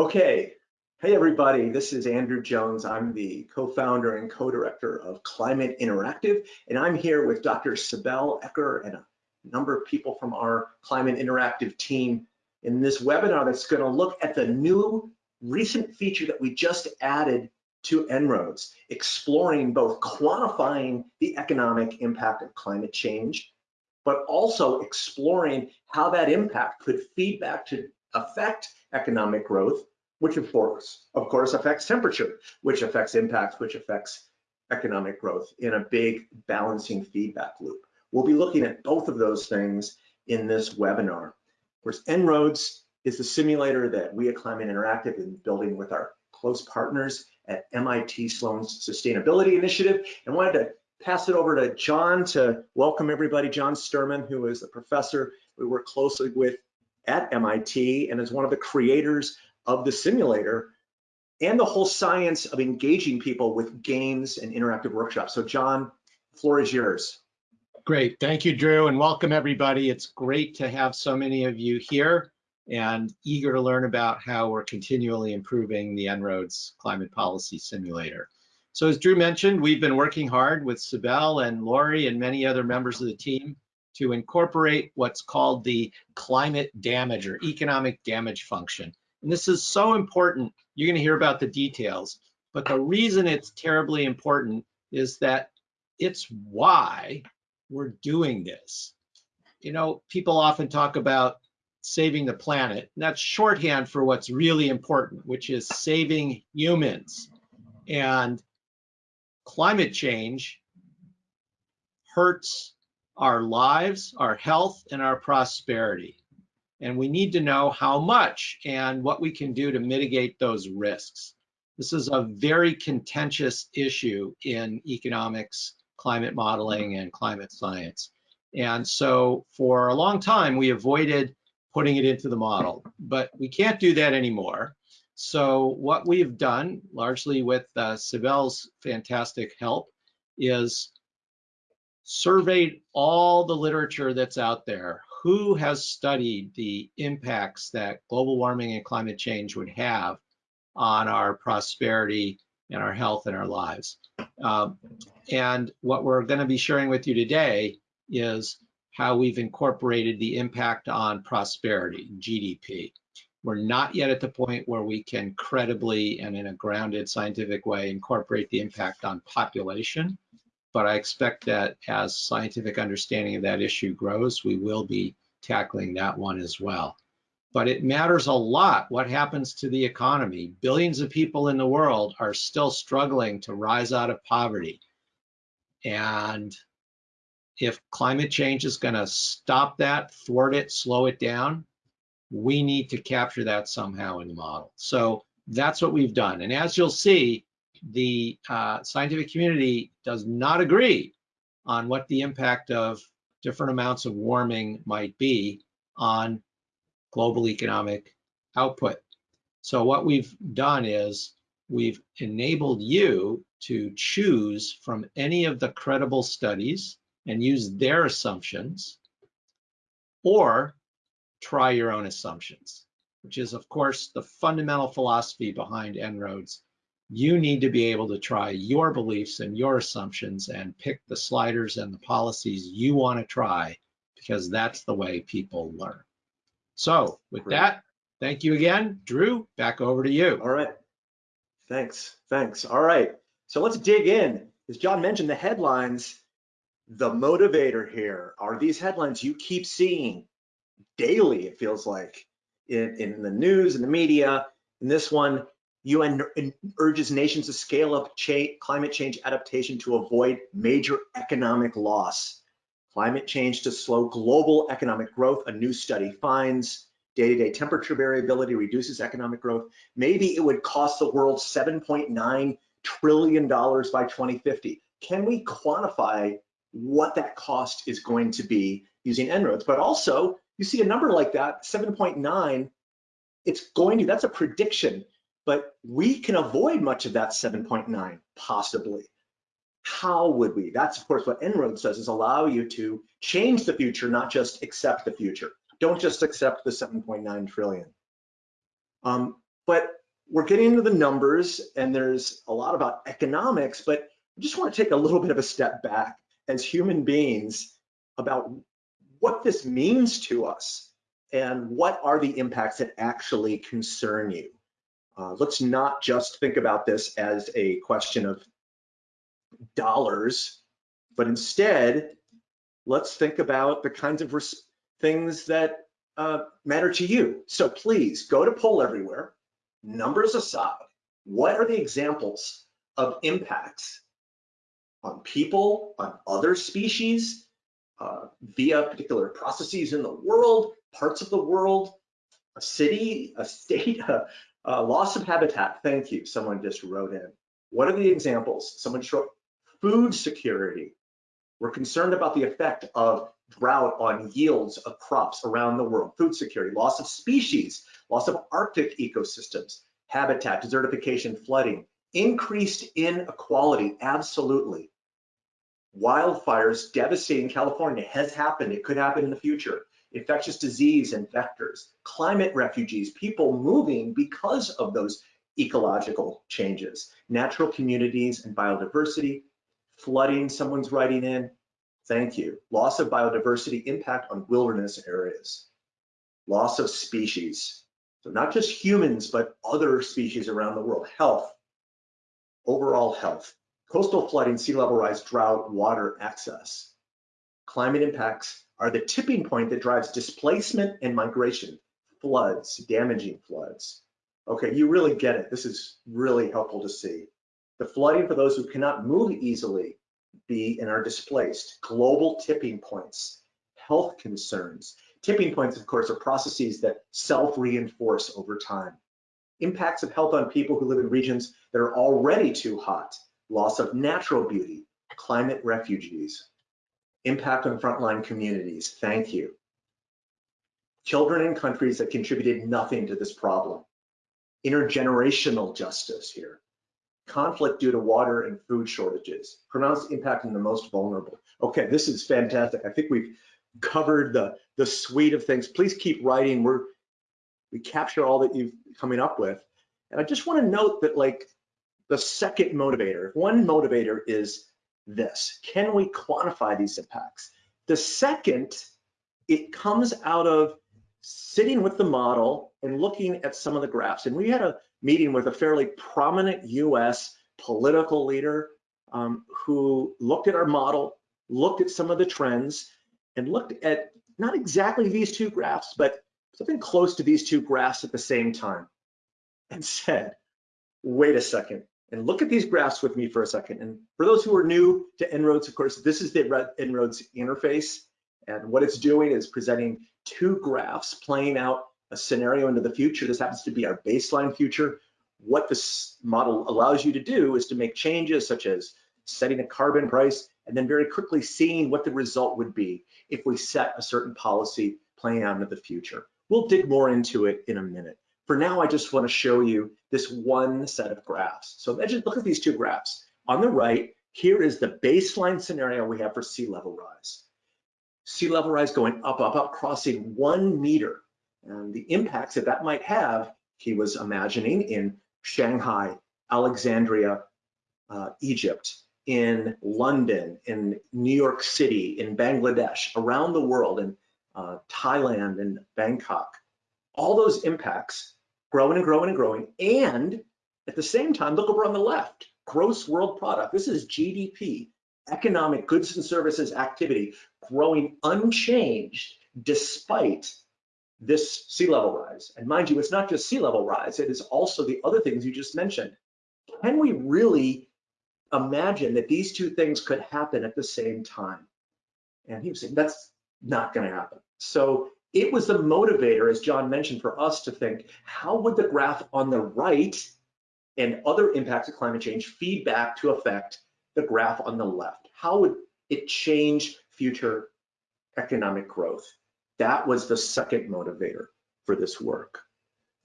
Okay, hey everybody, this is Andrew Jones. I'm the co-founder and co-director of Climate Interactive, and I'm here with Dr. Sibel Eker and a number of people from our Climate Interactive team in this webinar that's gonna look at the new recent feature that we just added to En-ROADS, exploring both quantifying the economic impact of climate change, but also exploring how that impact could feed back to affect economic growth, which of course, of course affects temperature, which affects impacts, which affects economic growth in a big balancing feedback loop. We'll be looking at both of those things in this webinar. Of course, En-ROADS is the simulator that we at Climate Interactive is building with our close partners at MIT Sloan's Sustainability Initiative and wanted to pass it over to John to welcome everybody. John Sterman, who is a professor we work closely with at MIT and is one of the creators of the simulator and the whole science of engaging people with games and interactive workshops. So John, floor is yours. Great, thank you, Drew, and welcome everybody. It's great to have so many of you here and eager to learn about how we're continually improving the En-ROADS Climate Policy Simulator. So as Drew mentioned, we've been working hard with Sibel and Lori and many other members of the team to incorporate what's called the climate damage or economic damage function. And this is so important. You're going to hear about the details. But the reason it's terribly important is that it's why we're doing this. You know, people often talk about saving the planet. And that's shorthand for what's really important, which is saving humans. And climate change hurts our lives, our health, and our prosperity. And we need to know how much and what we can do to mitigate those risks. This is a very contentious issue in economics, climate modeling, and climate science. And so for a long time, we avoided putting it into the model, but we can't do that anymore. So what we've done, largely with uh, Sibel's fantastic help, is surveyed all the literature that's out there. Who has studied the impacts that global warming and climate change would have on our prosperity and our health and our lives? Um, and what we're going to be sharing with you today is how we've incorporated the impact on prosperity, GDP. We're not yet at the point where we can credibly and in a grounded scientific way incorporate the impact on population but I expect that as scientific understanding of that issue grows, we will be tackling that one as well. But it matters a lot what happens to the economy. Billions of people in the world are still struggling to rise out of poverty. And if climate change is going to stop that, thwart it, slow it down, we need to capture that somehow in the model. So that's what we've done. And as you'll see, the uh, scientific community does not agree on what the impact of different amounts of warming might be on global economic output. So what we've done is we've enabled you to choose from any of the credible studies and use their assumptions or try your own assumptions, which is of course the fundamental philosophy behind En-ROADS you need to be able to try your beliefs and your assumptions and pick the sliders and the policies you want to try because that's the way people learn. So with Great. that, thank you again. Drew, back over to you. All right. Thanks. Thanks. All right. So let's dig in. As John mentioned, the headlines, the motivator here are these headlines you keep seeing daily, it feels like, in, in the news and the media. And this one, UN urges nations to scale up cha climate change adaptation to avoid major economic loss. Climate change to slow global economic growth, a new study finds. Day-to-day -day temperature variability reduces economic growth. Maybe it would cost the world $7.9 trillion by 2050. Can we quantify what that cost is going to be using En-ROADS? But also, you see a number like that, 7.9, it's going to, that's a prediction but we can avoid much of that 7.9, possibly. How would we? That's of course what En-ROADS does is allow you to change the future, not just accept the future. Don't just accept the 7.9 trillion. Um, But we're getting into the numbers and there's a lot about economics, but I just want to take a little bit of a step back as human beings about what this means to us and what are the impacts that actually concern you. Uh, let's not just think about this as a question of dollars, but instead, let's think about the kinds of things that uh, matter to you. So please go to Poll Everywhere, numbers aside, what are the examples of impacts on people, on other species, uh, via particular processes in the world, parts of the world, a city, a state, a, a loss of habitat. Thank you, someone just wrote in. What are the examples? Someone showed food security. We're concerned about the effect of drought on yields of crops around the world, food security, loss of species, loss of Arctic ecosystems, habitat, desertification, flooding, increased inequality, absolutely. Wildfires devastating California has happened, it could happen in the future. Infectious disease and vectors, climate refugees, people moving because of those ecological changes, natural communities and biodiversity, flooding, someone's writing in, thank you. Loss of biodiversity impact on wilderness areas, loss of species. So not just humans, but other species around the world, health, overall health, coastal flooding, sea level rise, drought, water access. Climate impacts are the tipping point that drives displacement and migration, floods, damaging floods. Okay, you really get it. This is really helpful to see. The flooding for those who cannot move easily be and are displaced, global tipping points, health concerns. Tipping points, of course, are processes that self-reinforce over time. Impacts of health on people who live in regions that are already too hot, loss of natural beauty, climate refugees, impact on frontline communities, thank you. Children in countries that contributed nothing to this problem. Intergenerational justice here conflict due to water and food shortages, pronounced impact on the most vulnerable. Okay, this is fantastic. I think we've covered the, the suite of things. Please keep writing. We're, we capture all that you've coming up with. And I just wanna note that like the second motivator, one motivator is this, can we quantify these impacts? The second, it comes out of sitting with the model and looking at some of the graphs. And we had a meeting with a fairly prominent US political leader um, who looked at our model, looked at some of the trends, and looked at not exactly these two graphs, but something close to these two graphs at the same time and said, wait a second, and look at these graphs with me for a second. And for those who are new to En-ROADS, of course, this is the En-ROADS interface. And what it's doing is presenting two graphs playing out a scenario into the future. This happens to be our baseline future. What this model allows you to do is to make changes such as setting a carbon price and then very quickly seeing what the result would be if we set a certain policy playing out into the future. We'll dig more into it in a minute. For now, I just want to show you this one set of graphs. So imagine, look at these two graphs. On the right, here is the baseline scenario we have for sea level rise. Sea level rise going up, up, up, crossing one meter and the impacts that that might have, he was imagining in Shanghai, Alexandria, uh, Egypt, in London, in New York City, in Bangladesh, around the world, in uh, Thailand and Bangkok. All those impacts growing and growing and growing. And at the same time, look over on the left, gross world product. This is GDP, economic goods and services activity, growing unchanged despite this sea level rise. And mind you, it's not just sea level rise, it is also the other things you just mentioned. Can we really imagine that these two things could happen at the same time? And he was saying that's not going to happen. So it was the motivator, as John mentioned, for us to think, how would the graph on the right and other impacts of climate change feed back to affect the graph on the left? How would it change future economic growth? That was the second motivator for this work.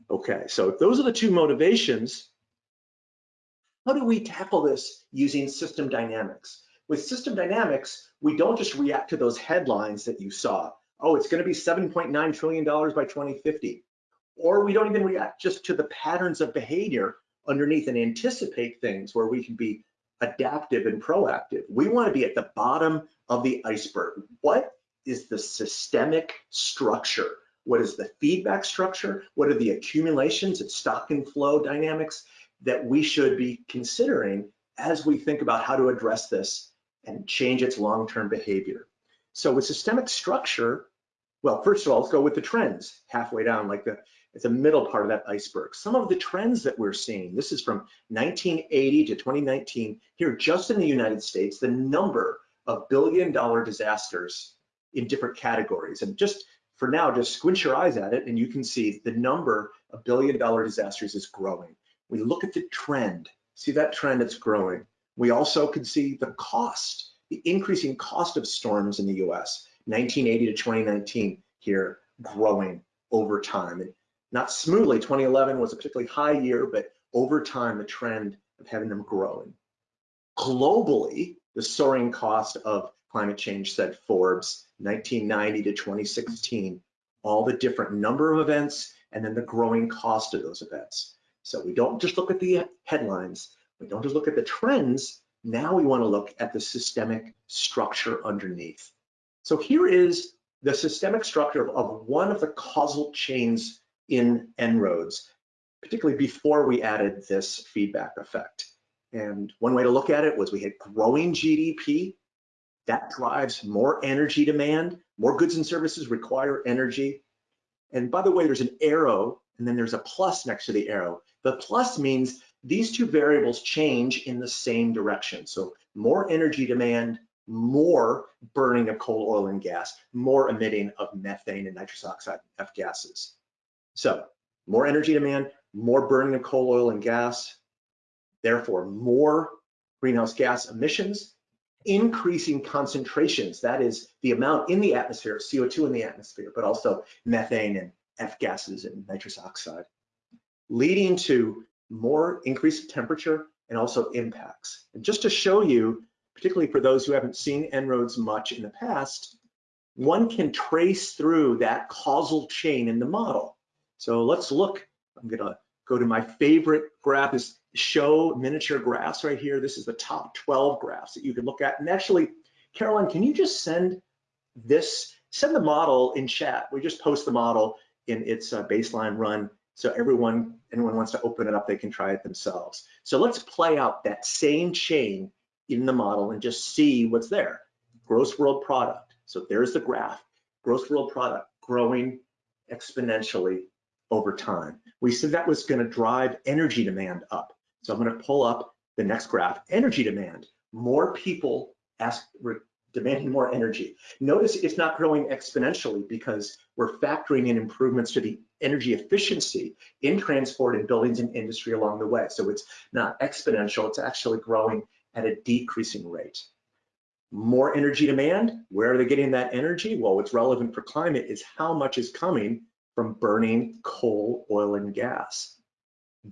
Okay, so if those are the two motivations, how do we tackle this using system dynamics? With system dynamics, we don't just react to those headlines that you saw. Oh, it's gonna be $7.9 trillion by 2050. or we don't even react just to the patterns of behavior underneath and anticipate things where we can be adaptive and proactive. We want to be at the bottom of the iceberg. What is the systemic structure? What is the feedback structure? What are the accumulations and stock and flow dynamics that we should be considering as we think about how to address this and change its long-term behavior? So with systemic structure, well, first of all, let's go with the trends halfway down, like the it's the middle part of that iceberg. Some of the trends that we're seeing, this is from 1980 to 2019, here just in the United States, the number of billion dollar disasters in different categories. And just for now, just squint your eyes at it and you can see the number of billion dollar disasters is growing. We look at the trend, see that trend it's growing. We also can see the cost, the increasing cost of storms in the US, 1980 to 2019 here growing over time. And not smoothly, 2011 was a particularly high year, but over time, the trend of having them growing. Globally, the soaring cost of climate change, said Forbes, 1990 to 2016, all the different number of events and then the growing cost of those events. So we don't just look at the headlines, we don't just look at the trends, now we wanna look at the systemic structure underneath. So here is the systemic structure of one of the causal chains in En-ROADS, particularly before we added this feedback effect. And one way to look at it was we had growing GDP, that drives more energy demand, more goods and services require energy. And by the way, there's an arrow and then there's a plus next to the arrow. The plus means these two variables change in the same direction. So more energy demand, more burning of coal, oil, and gas, more emitting of methane and nitrous oxide, F gases. So more energy demand, more burning of coal, oil, and gas, therefore more greenhouse gas emissions, increasing concentrations, that is the amount in the atmosphere, CO2 in the atmosphere, but also methane and F gases and nitrous oxide, leading to more increased temperature and also impacts. And just to show you, particularly for those who haven't seen En-ROADS much in the past, one can trace through that causal chain in the model. So let's look, I'm gonna go to my favorite graph is show miniature graphs right here. This is the top 12 graphs that you can look at. And actually, Caroline, can you just send this, send the model in chat. We just post the model in its uh, baseline run. So everyone, anyone wants to open it up, they can try it themselves. So let's play out that same chain in the model and just see what's there. Gross world product. So there's the graph. Gross world product growing exponentially over time. We said that was going to drive energy demand up. So I'm going to pull up the next graph, energy demand. More people ask, demanding more energy. Notice it's not growing exponentially because we're factoring in improvements to the energy efficiency in transport and buildings and industry along the way. So it's not exponential, it's actually growing at a decreasing rate. More energy demand, where are they getting that energy? Well, what's relevant for climate is how much is coming from burning coal, oil, and gas.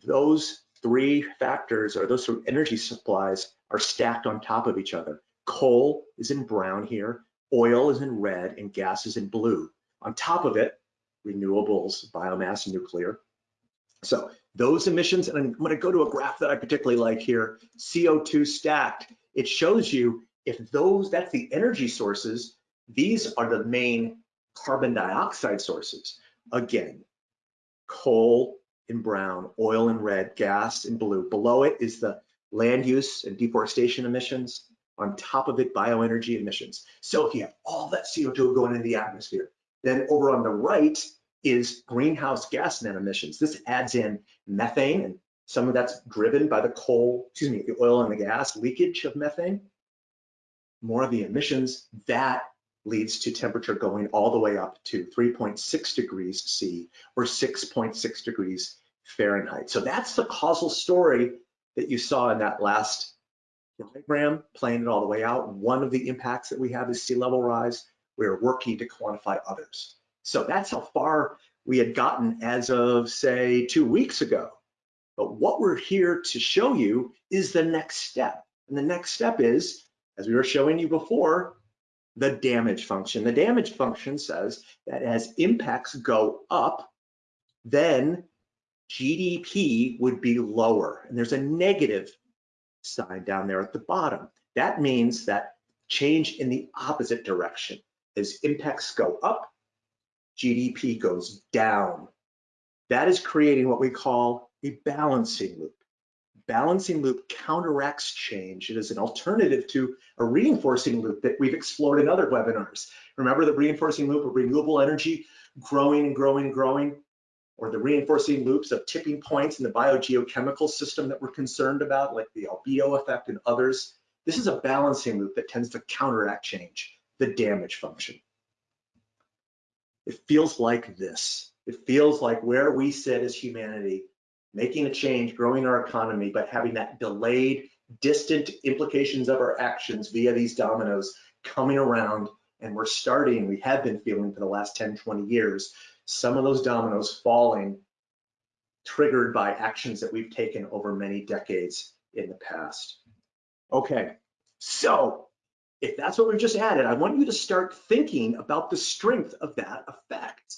Those three factors or those three energy supplies are stacked on top of each other. Coal is in brown here, oil is in red, and gas is in blue. On top of it, renewables, biomass, nuclear. So those emissions, and I'm gonna go to a graph that I particularly like here, CO2 stacked. It shows you if those, that's the energy sources, these are the main carbon dioxide sources. Again, coal in brown, oil in red, gas in blue. Below it is the land use and deforestation emissions. On top of it, bioenergy emissions. So if you have all that CO2 going into the atmosphere, then over on the right is greenhouse gas net emissions. This adds in methane, and some of that's driven by the coal, excuse me, the oil and the gas leakage of methane. More of the emissions that leads to temperature going all the way up to 3.6 degrees C or 6.6 degrees Fahrenheit. So that's the causal story that you saw in that last diagram, playing it all the way out. One of the impacts that we have is sea level rise. We're working to quantify others. So that's how far we had gotten as of say two weeks ago. But what we're here to show you is the next step. And the next step is, as we were showing you before, the damage function. The damage function says that as impacts go up, then GDP would be lower. And there's a negative sign down there at the bottom. That means that change in the opposite direction. As impacts go up, GDP goes down. That is creating what we call a balancing loop. Balancing loop counteracts change. It is an alternative to a reinforcing loop that we've explored in other webinars. Remember the reinforcing loop of renewable energy growing and growing and growing? Or the reinforcing loops of tipping points in the biogeochemical system that we're concerned about, like the albedo effect and others. This is a balancing loop that tends to counteract change, the damage function. It feels like this. It feels like where we sit as humanity, making a change, growing our economy, but having that delayed, distant implications of our actions via these dominoes coming around. And we're starting, we have been feeling for the last 10, 20 years, some of those dominoes falling triggered by actions that we've taken over many decades in the past. Okay, so if that's what we've just added, I want you to start thinking about the strength of that effect.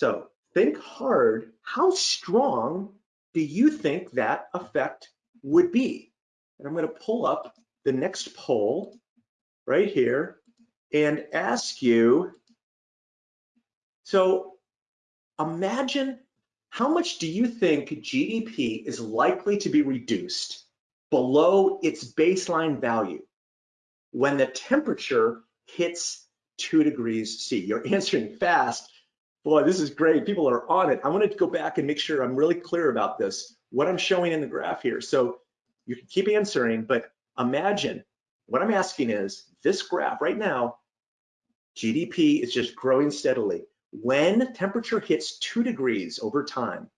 So think hard, how strong do you think that effect would be? And I'm gonna pull up the next poll right here and ask you, so imagine how much do you think GDP is likely to be reduced below its baseline value? When the temperature hits two degrees C. You're answering fast. Boy, this is great. People are on it. I wanted to go back and make sure I'm really clear about this, what I'm showing in the graph here. So you can keep answering, but imagine what I'm asking is this graph right now, GDP is just growing steadily. When temperature hits two degrees over time,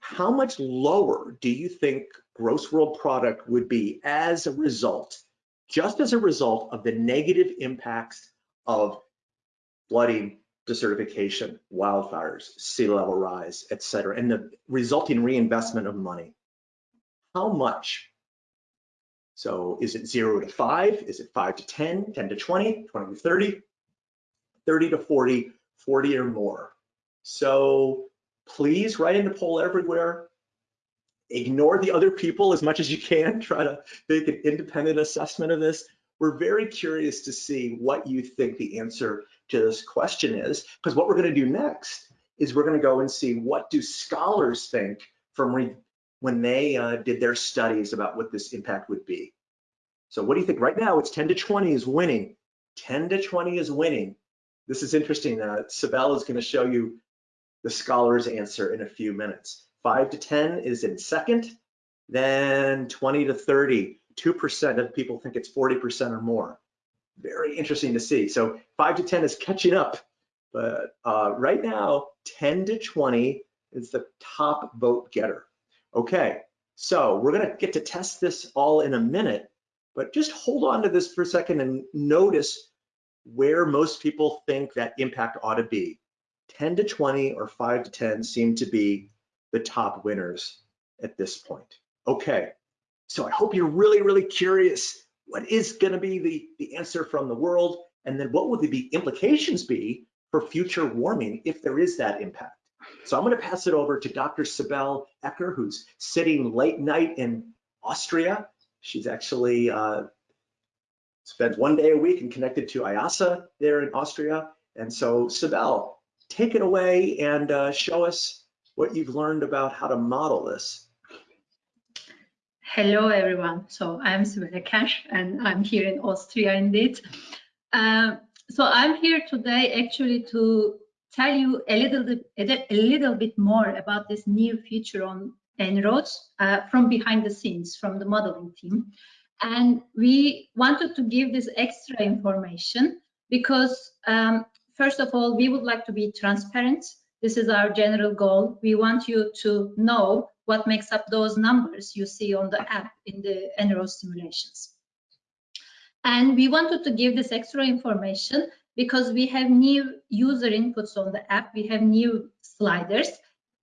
how much lower do you think gross world product would be as a result, just as a result of the negative impacts of flooding, desertification, wildfires, sea level rise, et cetera, and the resulting reinvestment of money? How much? So is it zero to five? Is it five to 10, 10 to 20, 20 to 30, 30 to 40, 40 or more? So please write in the poll everywhere. Ignore the other people as much as you can. Try to make an independent assessment of this. We're very curious to see what you think the answer to this question is, because what we're going to do next is we're going to go and see what do scholars think from when they uh, did their studies about what this impact would be. So what do you think? Right now, it's 10 to 20 is winning. 10 to 20 is winning. This is interesting. Uh, Sibel is going to show you the scholars answer in a few minutes. Five to 10 is in second, then 20 to 30, 2% of people think it's 40% or more. Very interesting to see. So five to 10 is catching up, but uh, right now, 10 to 20 is the top vote getter. Okay, so we're gonna get to test this all in a minute, but just hold on to this for a second and notice where most people think that impact ought to be. 10 to 20 or 5 to 10 seem to be the top winners at this point. Okay, so I hope you're really, really curious. What is going to be the, the answer from the world? And then what would the implications be for future warming if there is that impact? So I'm going to pass it over to Dr. Sibel Eker, who's sitting late night in Austria. She's actually uh, spends one day a week and connected to IIASA there in Austria. And so Sibel, take it away and uh, show us what you've learned about how to model this. Hello, everyone. So I'm Sibel Cash, and I'm here in Austria indeed. Uh, so I'm here today actually to tell you a little bit, a little bit more about this new feature on En-ROADS uh, from behind the scenes, from the modeling team. And we wanted to give this extra information because um, First of all, we would like to be transparent. This is our general goal. We want you to know what makes up those numbers you see on the app in the En-ROADS simulations. And we wanted to give this extra information because we have new user inputs on the app. We have new sliders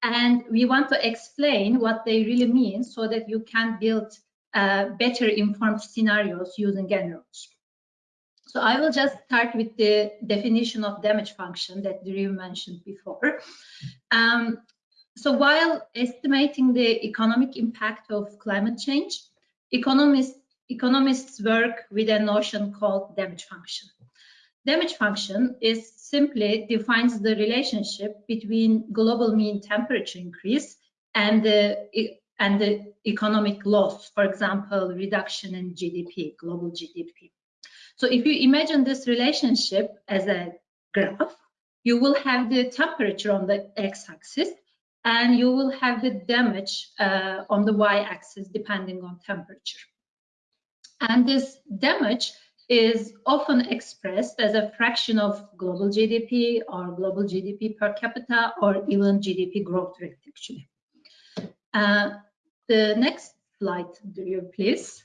and we want to explain what they really mean so that you can build uh, better informed scenarios using En-ROADS. So I will just start with the definition of damage function that Drew mentioned before. Um, so while estimating the economic impact of climate change, economists, economists work with a notion called damage function. Damage function is simply defines the relationship between global mean temperature increase and the and the economic loss, for example, reduction in GDP, global GDP. So if you imagine this relationship as a graph, you will have the temperature on the x-axis and you will have the damage uh, on the y-axis depending on temperature. And this damage is often expressed as a fraction of global GDP or global GDP per capita or even GDP growth rate actually. Uh, the next slide, do you please?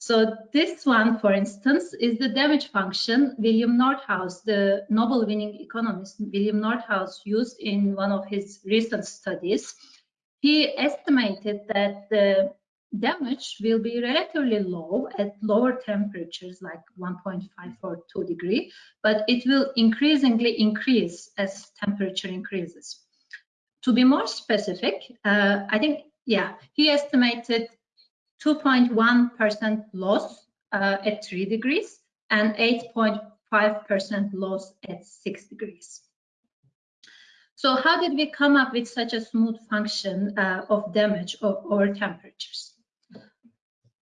So this one, for instance, is the damage function William Nordhaus, the Nobel-winning economist William Nordhaus used in one of his recent studies. He estimated that the damage will be relatively low at lower temperatures like 1.5 or 2 degree, but it will increasingly increase as temperature increases. To be more specific, uh, I think, yeah, he estimated 2.1% loss uh, at 3 degrees and 8.5% loss at 6 degrees. So how did we come up with such a smooth function uh, of damage over temperatures?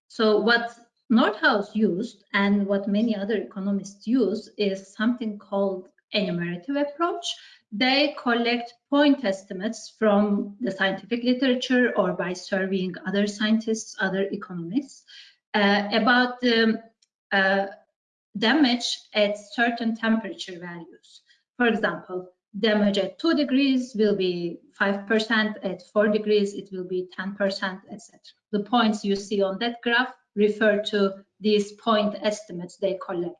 So what Nordhaus used and what many other economists use is something called enumerative approach they collect point estimates from the scientific literature or by surveying other scientists, other economists uh, about the uh, damage at certain temperature values. For example, damage at 2 degrees will be 5%, at 4 degrees it will be 10%, etc. The points you see on that graph refer to these point estimates they collect.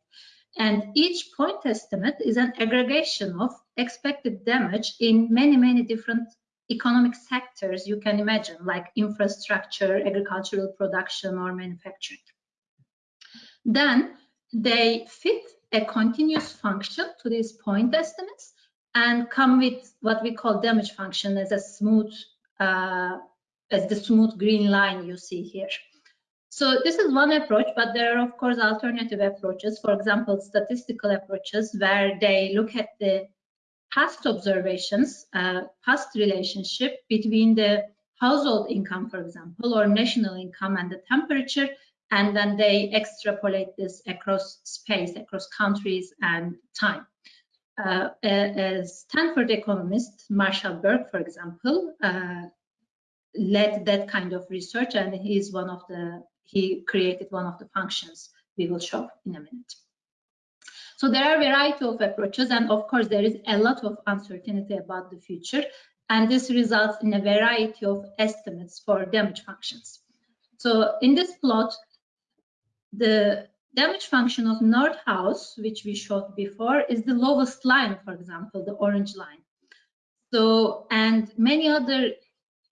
And each point estimate is an aggregation of expected damage in many, many different economic sectors you can imagine, like infrastructure, agricultural production, or manufacturing. Then they fit a continuous function to these point estimates and come with what we call damage function as a smooth, uh, as the smooth green line you see here. So this is one approach, but there are of course alternative approaches. For example, statistical approaches where they look at the past observations, uh, past relationship between the household income, for example, or national income and the temperature, and then they extrapolate this across space, across countries and time. Uh, a, Stanford economist, Marshall Burke, for example, uh, led that kind of research, and he's one of the he created one of the functions we will show in a minute. So there are a variety of approaches, and of course, there is a lot of uncertainty about the future, and this results in a variety of estimates for damage functions. So in this plot, the damage function of Nordhaus, which we showed before, is the lowest line, for example, the orange line. So, and many other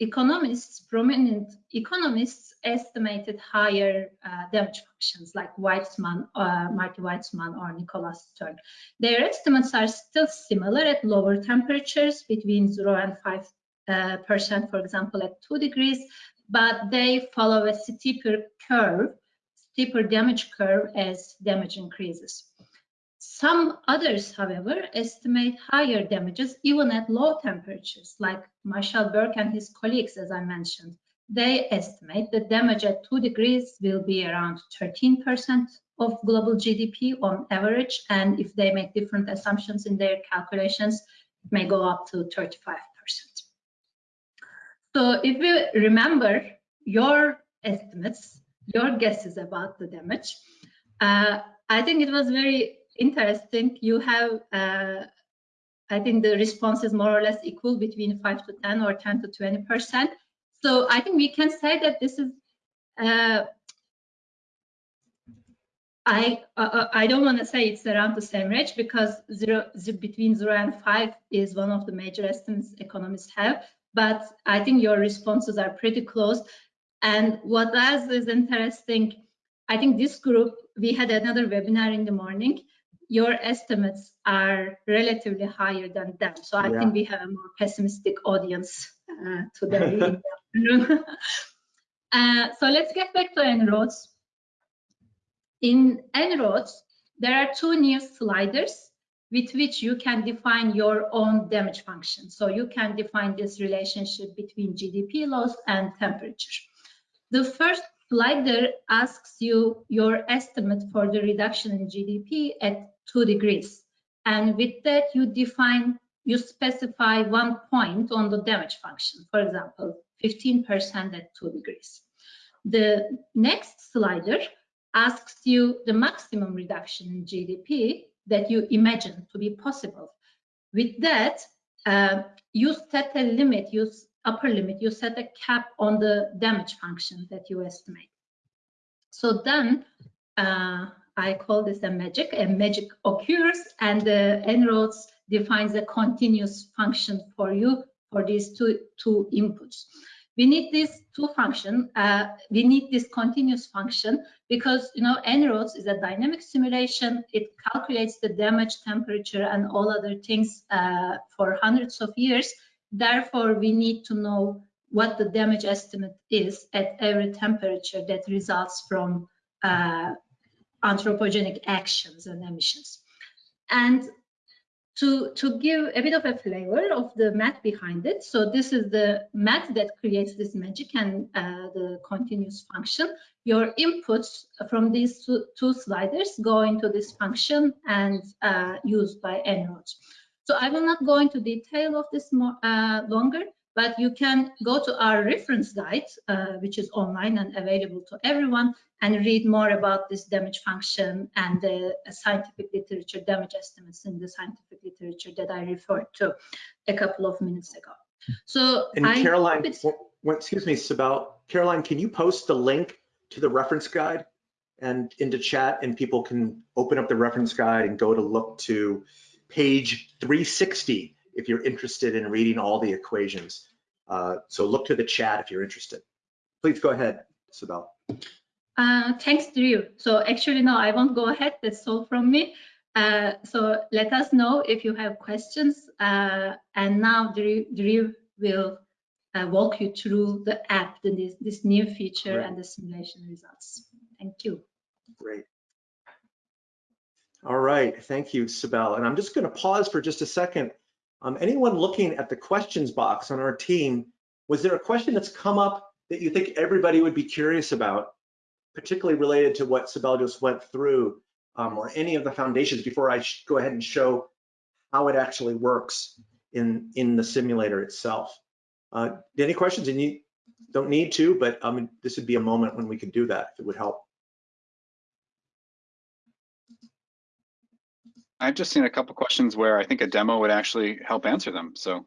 economists, prominent economists estimated higher uh, damage functions like Weitzman, uh, Marty Weitzman or Nicholas Stern. Their estimates are still similar at lower temperatures between 0 and 5 uh, percent, for example, at 2 degrees, but they follow a steeper curve, steeper damage curve as damage increases. Some others, however, estimate higher damages even at low temperatures, like Marshall Burke and his colleagues, as I mentioned. They estimate the damage at 2 degrees will be around 13% of global GDP on average, and if they make different assumptions in their calculations, it may go up to 35%. So if you remember your estimates, your guesses about the damage, uh, I think it was very interesting. You have, uh, I think the response is more or less equal between 5 to 10 or 10 to 20%. So I think we can say that this is, uh, I, uh, I don't want to say it's around the same range because zero, between 0 and 5 is one of the major estimates economists have. But I think your responses are pretty close. And what else is interesting, I think this group, we had another webinar in the morning. Your estimates are relatively higher than them. So I Yeah. think we have a more pessimistic audience uh, today in the afternoon. Uh, so let's get back to En-ROADS. In En-ROADS, there are two new sliders with which you can define your own damage function. So you can define this relationship between GDP loss and temperature. The first slider asks you your estimate for the reduction in GDP at two degrees. And with that, you define, you specify one point on the damage function. For example, 15% at two degrees. The next slider asks you the maximum reduction in GDP that you imagine to be possible. With that, uh, you set a limit, you upper limit, you set a cap on the damage function that you estimate. So then uh, I call this a magic, a magic occurs and the En-ROADS defines a continuous function for you for these two, two inputs. We need this two function, uh, we need this continuous function because you know En-ROADS is a dynamic simulation. It calculates the damage temperature and all other things uh, for hundreds of years. Therefore, we need to know what the damage estimate is at every temperature that results from uh, anthropogenic actions and emissions. And to, to give a bit of a flavor of the math behind it. So this is the math that creates this magic and uh, the continuous function. Your inputs from these two, two sliders go into this function and uh, used by En-ROADS. So I will not go into detail of this more uh, longer, but you can go to our reference guide, uh, which is online and available to everyone, and read more about this damage function and the scientific literature, damage estimates in the scientific literature that I referred to a couple of minutes ago. So And I Caroline, hope it's- w- w- excuse me, Sibel, Caroline, can you post the link to the reference guide and into chat and people can open up the reference guide and go to look to page 360 if you're interested in reading all the equations. Uh, so look to the chat if you're interested. Please go ahead, Sibel. Uh, thanks, Drew. So actually, no, I won't go ahead. That's all from me. Uh, so let us know if you have questions. Uh, and now Drew, Drew will uh, walk you through the app, the, this, this new feature Right. and the simulation results. Thank you. Great. All right, thank you, Sibel. And I'm just going to pause for just a second. Um, anyone looking at the questions box on our team, was there a question that's come up that you think everybody would be curious about, particularly related to what Sibel just went through, um, or any of the foundations before I go ahead and show how it actually works in, in the simulator itself? Uh, any questions? And you don't need to, but um, this would be a moment when we could do that if it would help. I've just seen a couple questions where I think a demo would actually help answer them. So,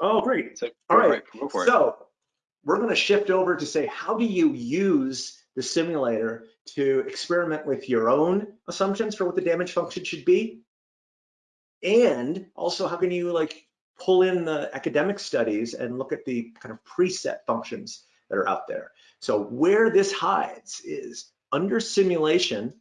Oh, great. so All right. Go for it. So we're going to shift over to say, how do you use the simulator to experiment with your own assumptions for what the damage function should be? And also, how can you like pull in the academic studies and look at the kind of preset functions that are out there? So where this hides is under simulation,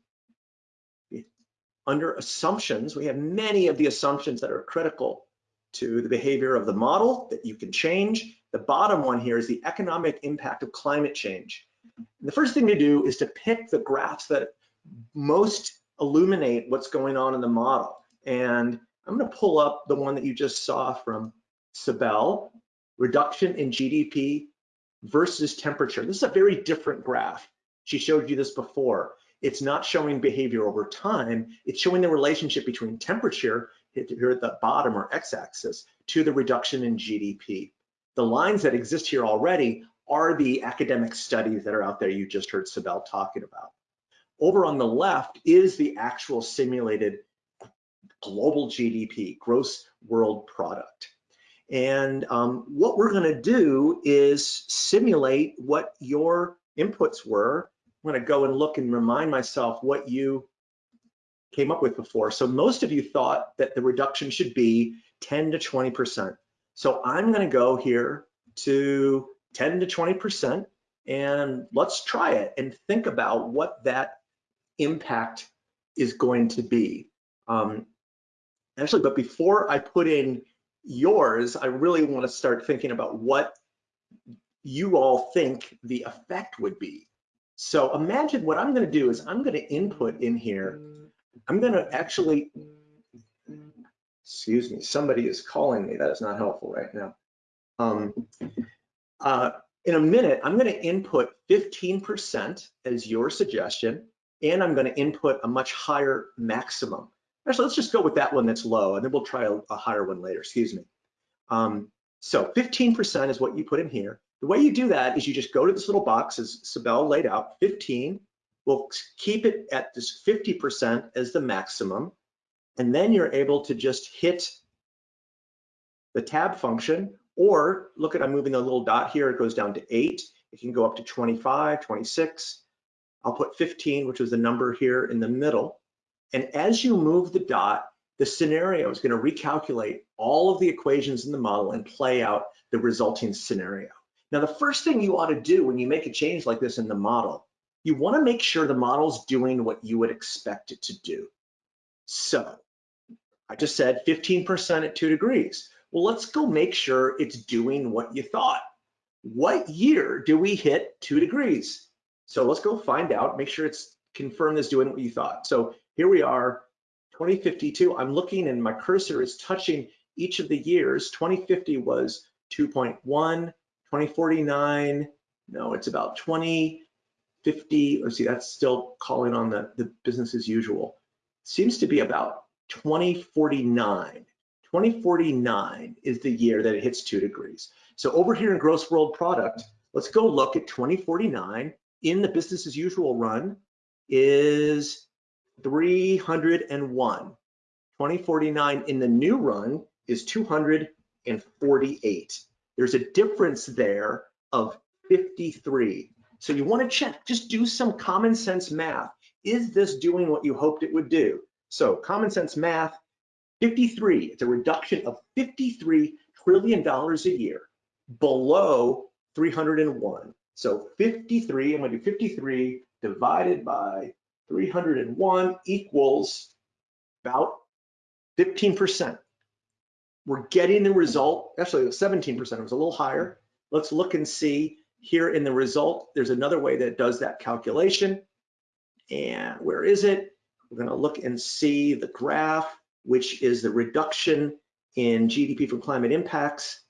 under assumptions, we have many of the assumptions that are critical to the behavior of the model that you can change. The bottom one here is the economic impact of climate change. And the first thing to do is to pick the graphs that most illuminate what's going on in the model. And I'm going to pull up the one that you just saw from Sibel, reduction in GDP versus temperature. This is a very different graph. She showed you this before. It's not showing behavior over time. It's showing the relationship between temperature here at the bottom or x-axis to the reduction in GDP. The lines that exist here already are the academic studies that are out there you just heard Sibel talking about. Over on the left is the actual simulated global GDP, gross world product. And um, what we're gonna do is simulate what your inputs were. I'm gonna go and look and remind myself what you came up with before. So most of you thought that the reduction should be 10 to 20%. So I'm gonna go here to 10 to 20%, and let's try it and think about what that impact is going to be. Um, actually, but before I put in yours, I really want to start thinking about what you all think the effect would be. So imagine what I'm going to do is I'm going to input in here. I'm going to actually, excuse me, somebody is calling me. That is not helpful right now. Um, uh, in a minute, I'm going to input 15% as your suggestion, and I'm going to input a much higher maximum. Actually, let's just go with that one that's low, and then we'll try a, a higher one later, excuse me. Um, so 15% is what you put in here. The way you do that is you just go to this little box as Sibel laid out, 15. We'll keep it at this 50% as the maximum. And then you're able to just hit the tab function or look at, I'm moving the little dot here, it goes down to eight. It can go up to 25, 26. I'll put 15, which is the number here in the middle. And as you move the dot, the scenario is gonna recalculate all of the equations in the model and play out the resulting scenario. Now, the first thing you ought to do when you make a change like this in the model, you wanna make sure the model's doing what you would expect it to do. So I just said 15% at two degrees. Well, let's go make sure it's doing what you thought. What year do we hit two degrees? So let's go find out, make sure it's confirmed as doing what you thought. So here we are, 2052. I'm looking and my cursor is touching each of the years. 2050 was 2.1, 2049, no, it's about 2050. Let's see, that's still calling on the, the business as usual. Seems to be about 2049. 2049 is the year that it hits two degrees. So over here in gross world product, let's go look at 2049 in the business as usual run is 301. 2049 in the new run is 248. There's a difference there of 53. So you want to check, just do some common sense math. Is this doing what you hoped it would do? So common sense math, 53, it's a reduction of 53 trillion dollars a year below 301. So 53, I'm to do 53 divided by 301 equals about 15%. We're getting the result, actually 17%, it was a little higher. Let's look and see here in the result, there's another way that does that calculation. And where is it? We're gonna look and see the graph, which is the reduction in GDP from climate impacts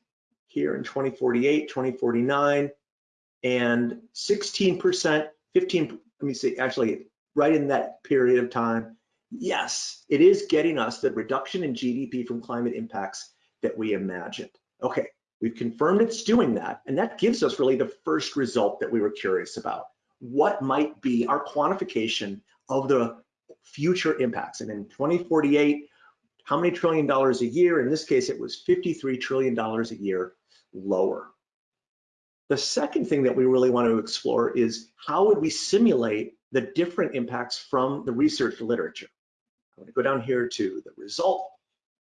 here in 2048, 2049, and 16%, 15, let me see, actually right in that period of time, yes, it is getting us the reduction in GDP from climate impacts that we imagined. Okay, we've confirmed it's doing that, and that gives us really the first result that we were curious about. What might be our quantification of the future impacts? And in 2048, how many trillion dollars a year? In this case, it was 53 trillion dollars a year lower. The second thing that we really want to explore is how would we simulate the different impacts from the research literature. I'm going to go down here to the result,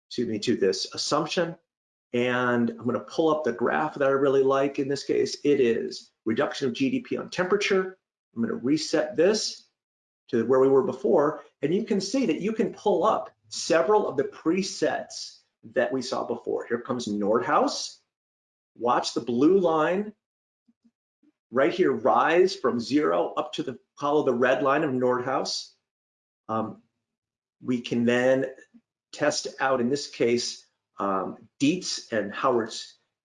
excuse me, to this assumption, and I'm going to pull up the graph that I really like. In this case, it is reduction of GDP on temperature. I'm going to reset this to where we were before, and you can see that you can pull up several of the presets that we saw before. Here comes Nordhaus. Watch the blue line right here rise from zero up to the follow the red line of Nordhaus. Um, we can then test out, in this case, um, Dietz and Howard,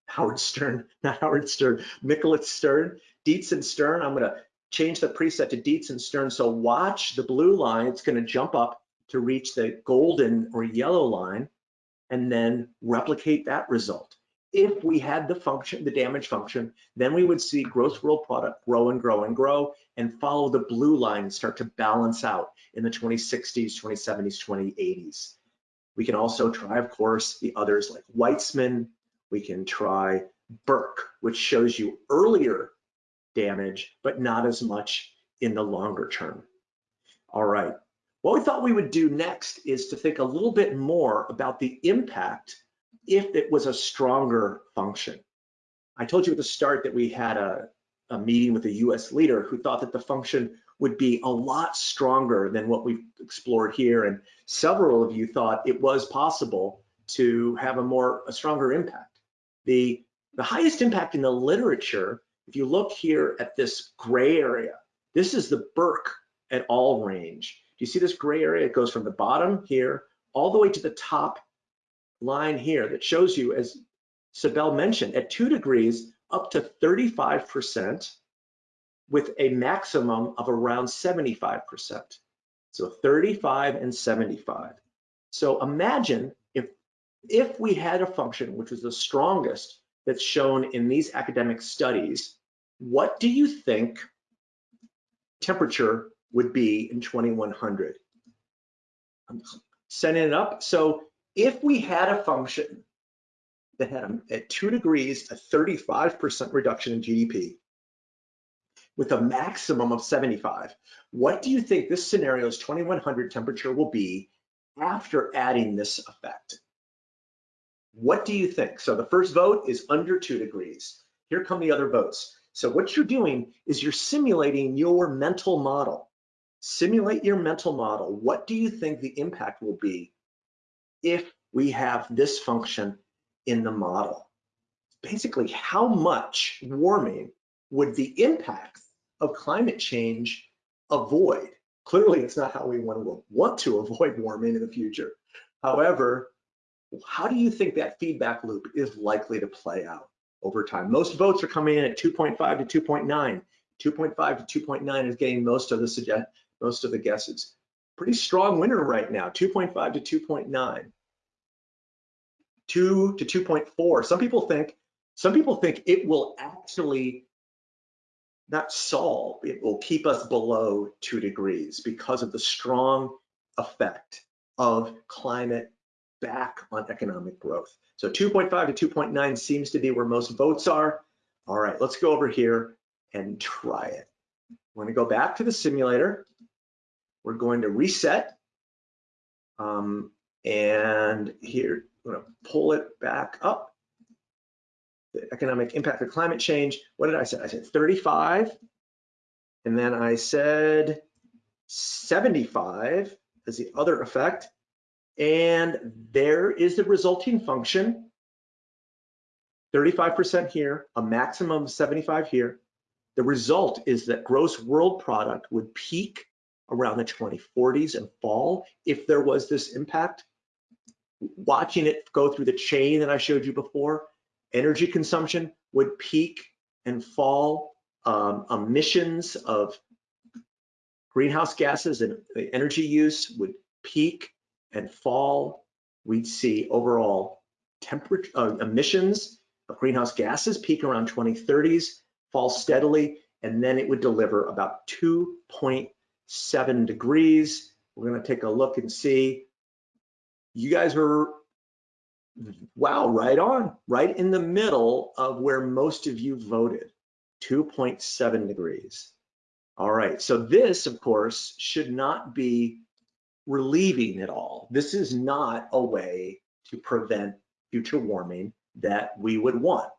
Howard Stern, not Howard Stern, Nicholas Stern, Dietz and Stern. I'm gonna change the preset to Dietz and Stern. So watch the blue line, it's gonna jump up to reach the golden or yellow line and then replicate that result if we had the function, the damage function, then we would see gross world product grow and grow and grow and follow the blue line and start to balance out in the 2060s, 2070s, 2080s. We can also try, of course, the others like Weitzman. We can try Burke, which shows you earlier damage, but not as much in the longer term. All right. What we thought we would do next is to think a little bit more about the impact if it was a stronger function. I told you at the start that we had a a meeting with a US leader who thought that the function would be a lot stronger than what we've explored here. And several of you thought it was possible to have a more, a stronger impact. The, the highest impact in the literature, if you look here at this gray area, this is the Burke et al range. Do you see this gray area? It goes from the bottom here all the way to the top line here that shows you, as Sibel mentioned, at two degrees, up to 35% with a maximum of around 75%. So 35 and 75. So imagine if, if we had a function which was the strongest that's shown in these academic studies, what do you think temperature would be in 2100? I'm setting it up. So if we had a function that had a, at two degrees, a 35% reduction in GDP with a maximum of 75, what do you think this scenario's 2100 temperature will be after adding this effect? What do you think? So the first vote is under two degrees. Here come the other votes. So what you're doing is you're simulating your mental model. Simulate your mental model. What do you think the impact will be if we have this function in the model? Basically, how much warming would the impacts of climate change avoid? Clearly, it's not how we want to, want to avoid warming in the future. However, how do you think that feedback loop is likely to play out over time? Most votes are coming in at 2.5 to 2.9. 2.5 to 2.9 is getting most of the suggest most of the guesses. Pretty strong winner right now, 2.5 to 2.9. 2 to 2.4. Some people think some people think it will actually not solve, it will keep us below two degrees because of the strong effect of climate back on economic growth. So 2.5 to 2.9 seems to be where most votes are. All right, let's go over here and try it. We're gonna go back to the simulator. We're going to reset. Um, and here, I'm gonna pull it back up. The economic impact of climate change. What did I say? I said 35. And then I said 75 as the other effect. And there is the resulting function. 35% here, a maximum of 75 here. The result is that gross world product would peak around the 2040s and fall if there was this impact. Watching it go through the chain that I showed you before, energy consumption would peak and fall. Um, emissions of greenhouse gases and energy use would peak and fall. We'd see overall temperature uh, emissions of greenhouse gases peak around 2030s, fall steadily, and then it would deliver about 2.7 degrees. We're gonna take a look and see. You guys were, wow, right on, right in the middle of where most of you voted, 2.7 degrees. All right, so this, of course, should not be relieving at all. This is not a way to prevent future warming that we would want.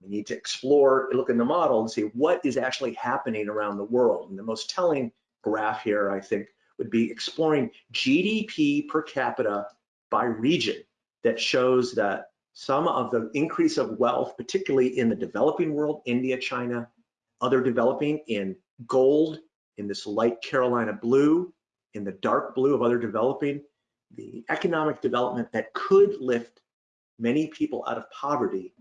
We need to explore, look in the model and see what is actually happening around the world. And the most telling graph here, I think, would be exploring GDP per capita by region that shows that some of the increase of wealth, particularly in the developing world, India, China, other developing in gold, in this light Carolina blue, in the dark blue of other developing, the economic development that could lift many people out of poverty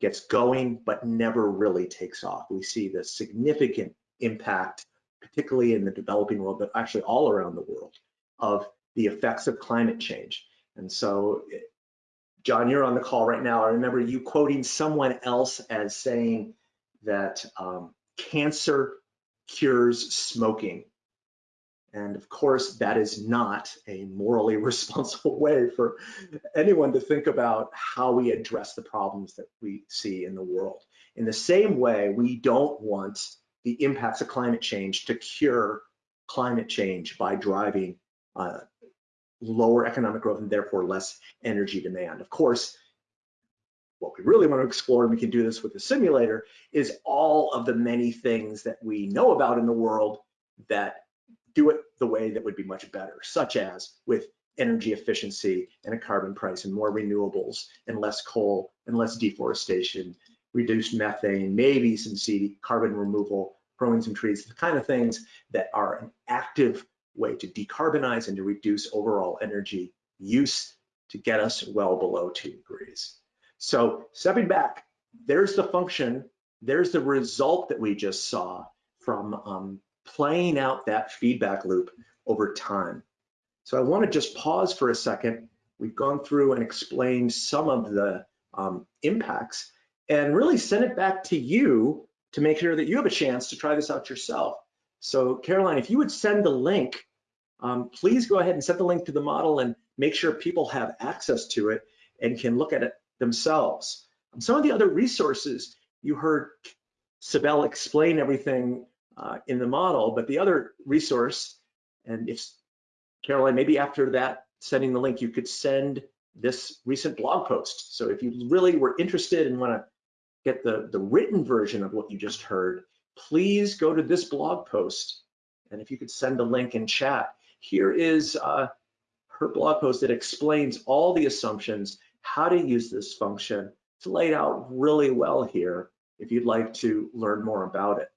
gets going, but never really takes off. We see the significant impact particularly in the developing world, but actually all around the world, of the effects of climate change. And so, John, you're on the call right now. I remember you quoting someone else as saying that um, cancer cures smoking. And of course, that is not a morally responsible way for anyone to think about how we address the problems that we see in the world. In the same way, we don't want the impacts of climate change to cure climate change by driving uh, lower economic growth and therefore less energy demand. Of course, what we really want to explore, and we can do this with the simulator, is all of the many things that we know about in the world that do it the way that would be much better, such as with energy efficiency and a carbon price and more renewables and less coal and less deforestation, reduced methane, maybe some carbon removal, growing some trees, the kind of things that are an active way to decarbonize and to reduce overall energy use to get us well below two degrees. So stepping back, there's the function, there's the result that we just saw from um, playing out that feedback loop over time. So I want to just pause for a second. We've gone through and explained some of the um, impacts and really send it back to you to make sure that you have a chance to try this out yourself. So Caroline, if you would send the link, um, please go ahead and send the link to the model and make sure people have access to it and can look at it themselves. Some of the other resources you heard Sibel explain everything uh, in the model, but the other resource, and if Caroline, maybe after that, sending the link, you could send this recent blog post. So if you really were interested and want to get the, the written version of what you just heard, please go to this blog post. And if you could send a link in chat, here is uh, her blog post that explains all the assumptions, how to use this function. It's laid out really well here if you'd like to learn more about it.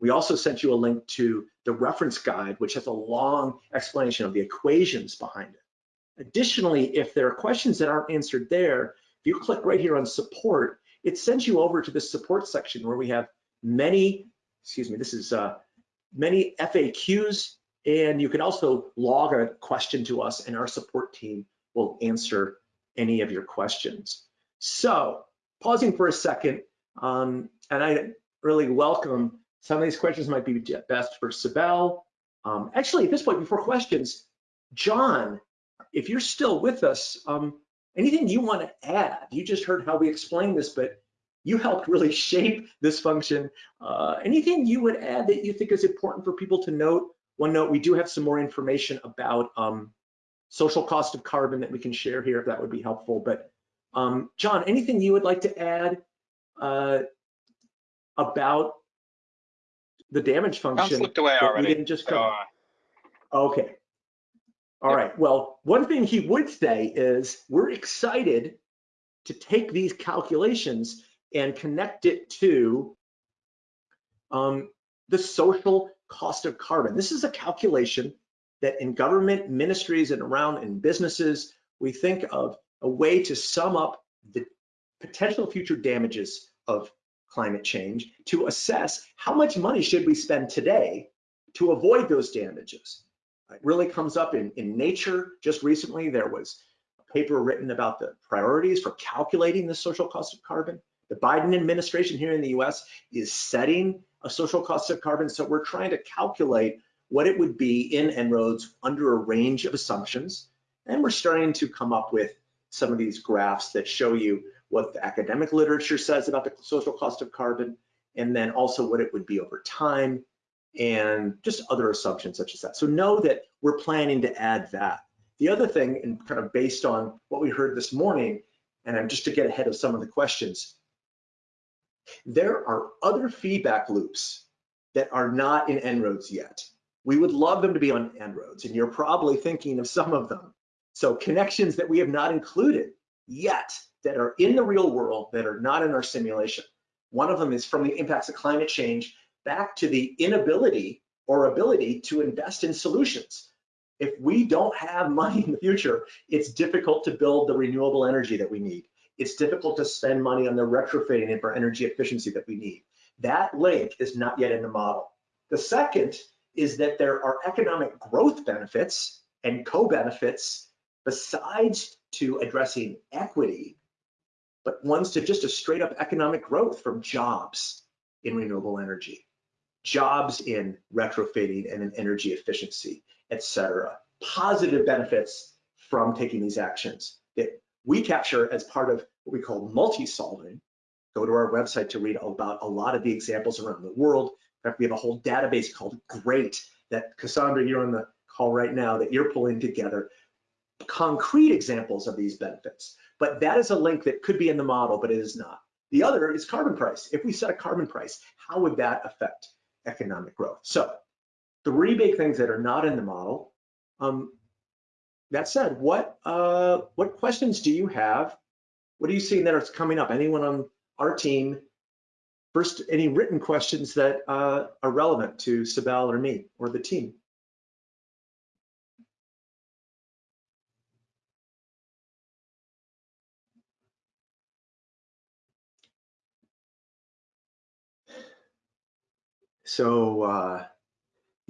We also sent you a link to the reference guide, which has a long explanation of the equations behind it. Additionally, if there are questions that aren't answered there, if you click right here on support, it sends you over to the support section where we have many, excuse me, this is uh, many FAQs, and you can also log a question to us and our support team will answer any of your questions. So pausing for a second, um, and I really welcome some of these questions might be best for Sibel. Um, actually, at this point, before questions, John, if you're still with us, um, anything you want to add? You just heard how we explained this, but you helped really shape this function. Uh, anything you would add that you think is important for people to note? One note, we do have some more information about um, social cost of carbon that we can share here if that would be helpful. But um, John, anything you would like to add uh, about the damage function? slipped away that we already. didn't just cover? Okay. All Yep. right. Well, one thing he would say is we're excited to take these calculations and connect it to um, the social cost of carbon. This is a calculation that in government ministries and around in businesses, we think of a way to sum up the potential future damages of climate change to assess how much money should we spend today to avoid those damages. It really comes up in, in Nature. Just recently, there was a paper written about the priorities for calculating the social cost of carbon. The Biden administration here in the US is setting a social cost of carbon. So we're trying to calculate what it would be in En-ROADS under a range of assumptions. And we're starting to come up with some of these graphs that show you what the academic literature says about the social cost of carbon, and then also what it would be over time, and just other assumptions such as that. So know that we're planning to add that. The other thing, and kind of based on what we heard this morning, and I'm just to get ahead of some of the questions, there are other feedback loops that are not in En-ROADS yet. We would love them to be on En-ROADS, and you're probably thinking of some of them. So connections that we have not included yet that are in the real world that are not in our simulation. One of them is from the impacts of climate change back to the inability or ability to invest in solutions. If we don't have money in the future, it's difficult to build the renewable energy that we need. It's difficult to spend money on the retrofitting and for energy efficiency that we need. That link is not yet in the model. The second is that there are economic growth benefits and co-benefits besides to addressing equity, but ones to just a straight up economic growth from jobs in renewable energy, jobs in retrofitting and in energy efficiency, et cetera. Positive benefits from taking these actions that we capture as part of what we call multi-solving. Go to our website to read about a lot of the examples around the world. In fact, we have a whole database called GREAT that Cassandra, you're on the call right now, that you're pulling together concrete examples of these benefits. But that is a link that could be in the model, but it is not. The other is carbon price. If we set a carbon price, how would that affect economic growth? So three big things that are not in the model. Um, that said, what uh, what questions do you have? What are you seeing that are coming up? Anyone on our team? First, any written questions that uh, are relevant to Sibel or me or the team? So, uh,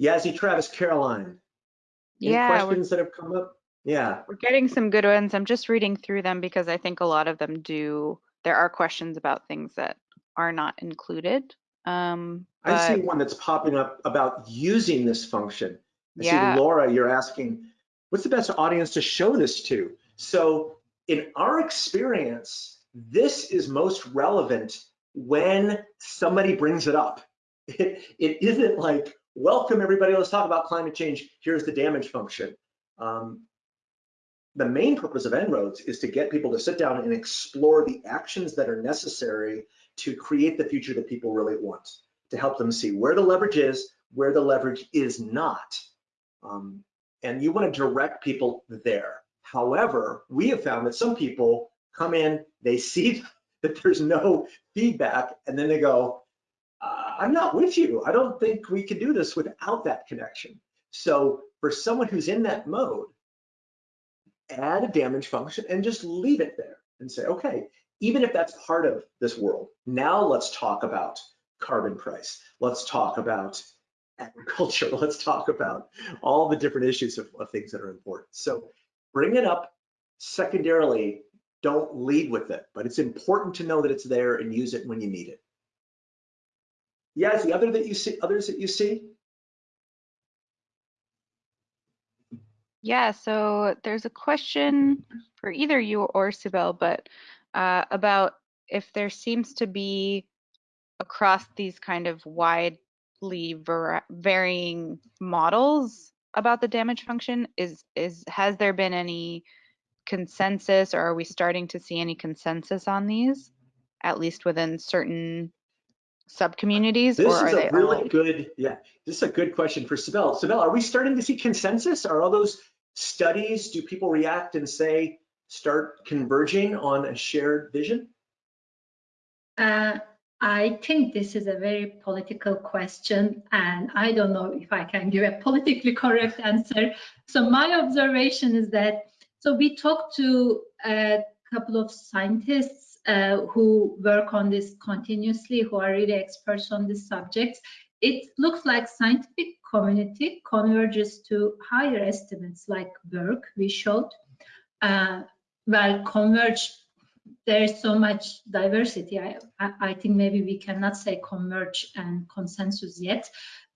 Yazzie, Travis, Caroline, any Yeah, questions that have come up? Yeah, we're getting some good ones. I'm just reading through them because I think a lot of them do. There are questions about things that are not included. Um, I see one that's popping up about using this function. I Yeah. see Laura, you're asking, what's the best audience to show this to? So in our experience, this is most relevant when somebody brings it up. It, it isn't like, welcome everybody, let's talk about climate change. Here's the damage function. Um, the main purpose of En-ROADS is to get people to sit down and explore the actions that are necessary to create the future that people really want, to help them see where the leverage is, where the leverage is not. Um, and you want to direct people there. However, we have found that some people come in, they see that there's no feedback, and then they go, uh, I'm not with you. I don't think we can do this without that connection. So for someone who's in that mode, add a damage function and just leave it there and say, okay, even if that's part of this world, now let's talk about carbon price. Let's talk about agriculture. Let's talk about all the different issues of, of things that are important. So bring it up. Secondarily, don't lead with it, but it's important to know that it's there and use it when you need it. Yeah, is the other that you see, others that you see? Yeah, so there's a question for either you or Sibel, but uh, about if there seems to be across these kind of widely var- varying models about the damage function is is has there been any consensus or are we starting to see any consensus on these at least within certain subcommunities or This are is they a really all good, yeah, this is a good question for Sibel. Sibel, are we starting to see consensus? Are all those studies, do people react and say, start converging on a shared vision? Uh, I think this is a very political question, and I don't know if I can give a politically correct answer. So my observation is that, so we talked to a couple of scientists uh, who work on this continuously, who are really experts on this subject. It looks like scientific community converges to higher estimates like Burke we showed. Uh, well, converge there is so much diversity. I, I, I think maybe we cannot say converge and consensus yet,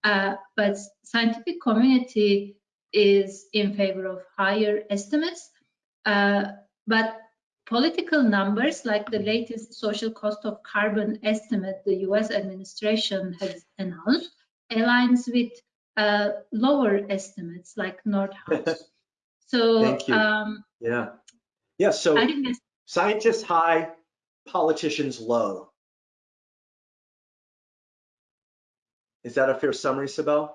uh, but scientific community is in favor of higher estimates. Uh, but political numbers, like the latest social cost of carbon estimate the US administration has announced, aligns with uh, lower estimates like Nordhaus. So Thank you. um, Yeah. Yeah, so scientists high, politicians low. Is that a fair summary, Sibel?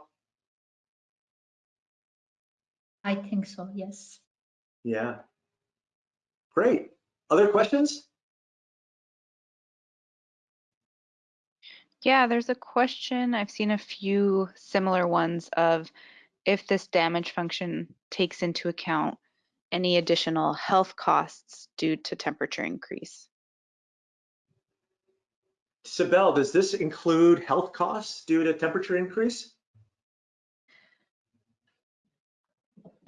I think so, yes. Yeah. Great. Other questions? Yeah, there's a question. I've seen a few similar ones of if this damage function takes into account any additional health costs due to temperature increase. Sibel, does this include health costs due to temperature increase?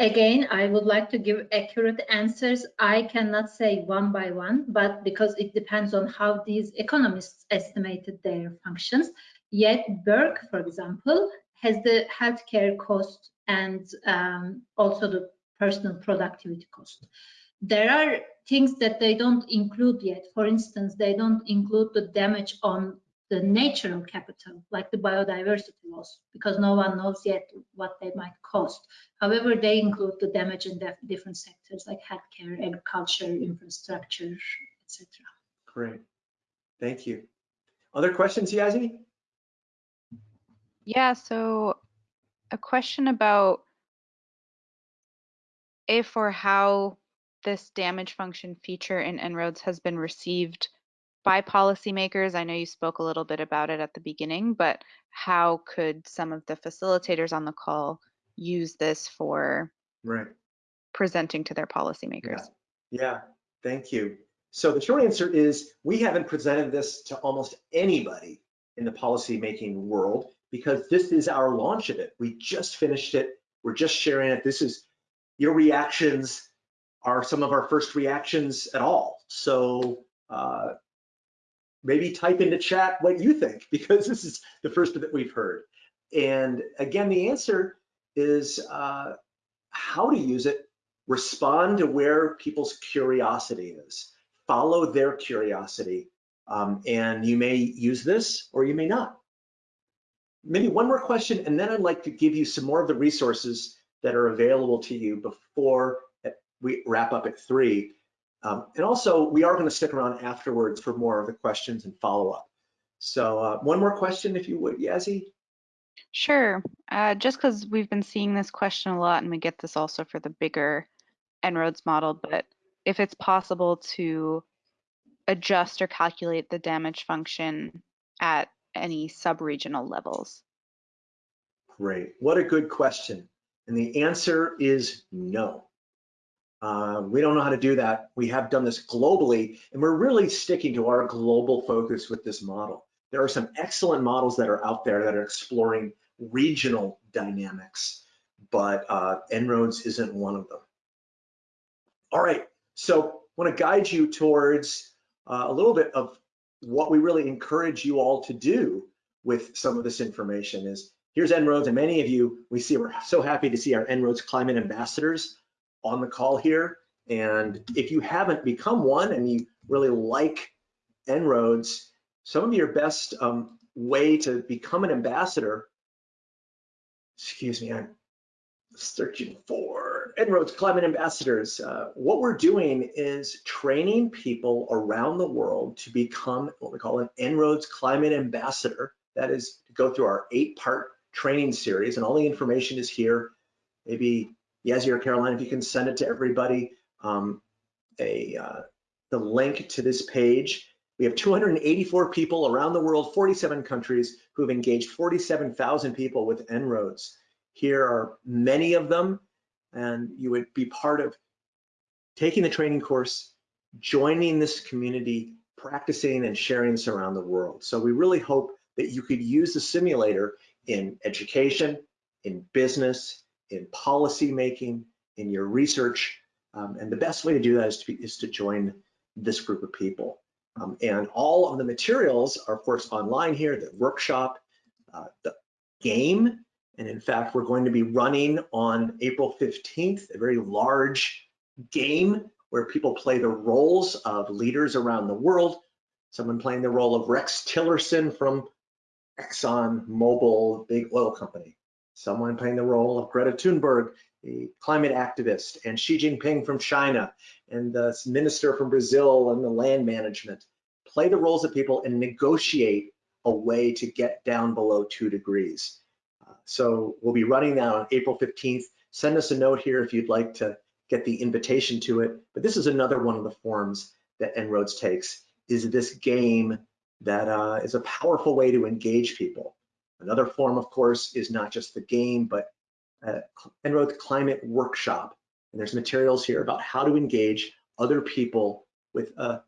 Again, I would like to give accurate answers. I cannot say one by one, but because it depends on how these economists estimated their functions. Yet Burke, for example, has the healthcare cost and um, also the personal productivity cost. There are things that they don't include yet. For instance, they don't include the damage on the natural capital, like the biodiversity loss, because no one knows yet what they might cost. However, they include the damage in def- different sectors like healthcare, agriculture, infrastructure, etc. Great. Thank you. Other questions, Yazzie? Yeah, so a question about if or how this damage function feature in En-ROADS has been received by policymakers. I know you spoke a little bit about it at the beginning, but how could some of the facilitators on the call use this for Right. presenting to their policymakers? Yeah, yeah, thank you. So the short answer is we haven't presented this to almost anybody in the policymaking world because this is our launch of it. We just finished it. We're just sharing it. This is your reactions are some of our first reactions at all. So uh, maybe type into chat what you think because this is the first that we've heard. And again, the answer is uh, how to use it, respond to where people's curiosity is, follow their curiosity, um, and you may use this or you may not. Maybe one more question, and then I'd like to give you some more of the resources that are available to you before we wrap up at three. Um, and also, we are going to stick around afterwards for more of the questions and follow up. So uh, one more question, if you would, Yazzie. Sure. Uh, just because we've been seeing this question a lot, and we get this also for the bigger En-ROADS model, but if it's possible to adjust or calculate the damage function at any sub-regional levels. Great. What a good question. And the answer is no. Uh, we don't know how to do that. We have done this globally, and we're really sticking to our global focus with this model. There are some excellent models that are out there that are exploring regional dynamics, but uh, En-ROADS isn't one of them. All right, so I want to guide you towards uh, a little bit of what we really encourage you all to do with some of this information is here's En-ROADS, and many of you, we see, we're so happy to see our En-ROADS climate ambassadors on the call here. And if you haven't become one and you really like En-ROADS, some of your best um, way to become an ambassador, excuse me, I'm searching for En-ROADS Climate Ambassadors. Uh, what we're doing is training people around the world to become what we call an En-ROADS Climate Ambassador. That is to go through our eight part training series and all the information is here. Maybe Yazzie or Caroline, if you can send it to everybody, um, a uh, the link to this page. We have 284 people around the world, 47 countries, who have engaged 47,000 people with En-ROADS. Here are many of them, and you would be part of taking the training course, joining this community, practicing and sharing this around the world. So we really hope that you could use the simulator in education, in business, in policy making, in your research. Um, and the best way to do that is to, be, is to join this group of people. Um, and all of the materials are, of course, online here, the workshop, uh, the game. And in fact, we're going to be running on April 15th, a very large game where people play the roles of leaders around the world. Someone playing the role of Rex Tillerson from Exxon Mobil, big oil company someone playing the role of Greta Thunberg, the climate activist, and Xi Jinping from China, and the minister from Brazil and the land management. Play the roles of people and negotiate a way to get down below two degrees. Uh, so we'll be running that on April 15th. Send us a note here if you'd like to get the invitation to it. But this is another one of the forms that En-ROADS takes, is this game that uh, is a powerful way to engage people. Another form, of course, is not just the game, but uh, En-ROADS Climate Workshop. And there's materials here about how to engage other people with a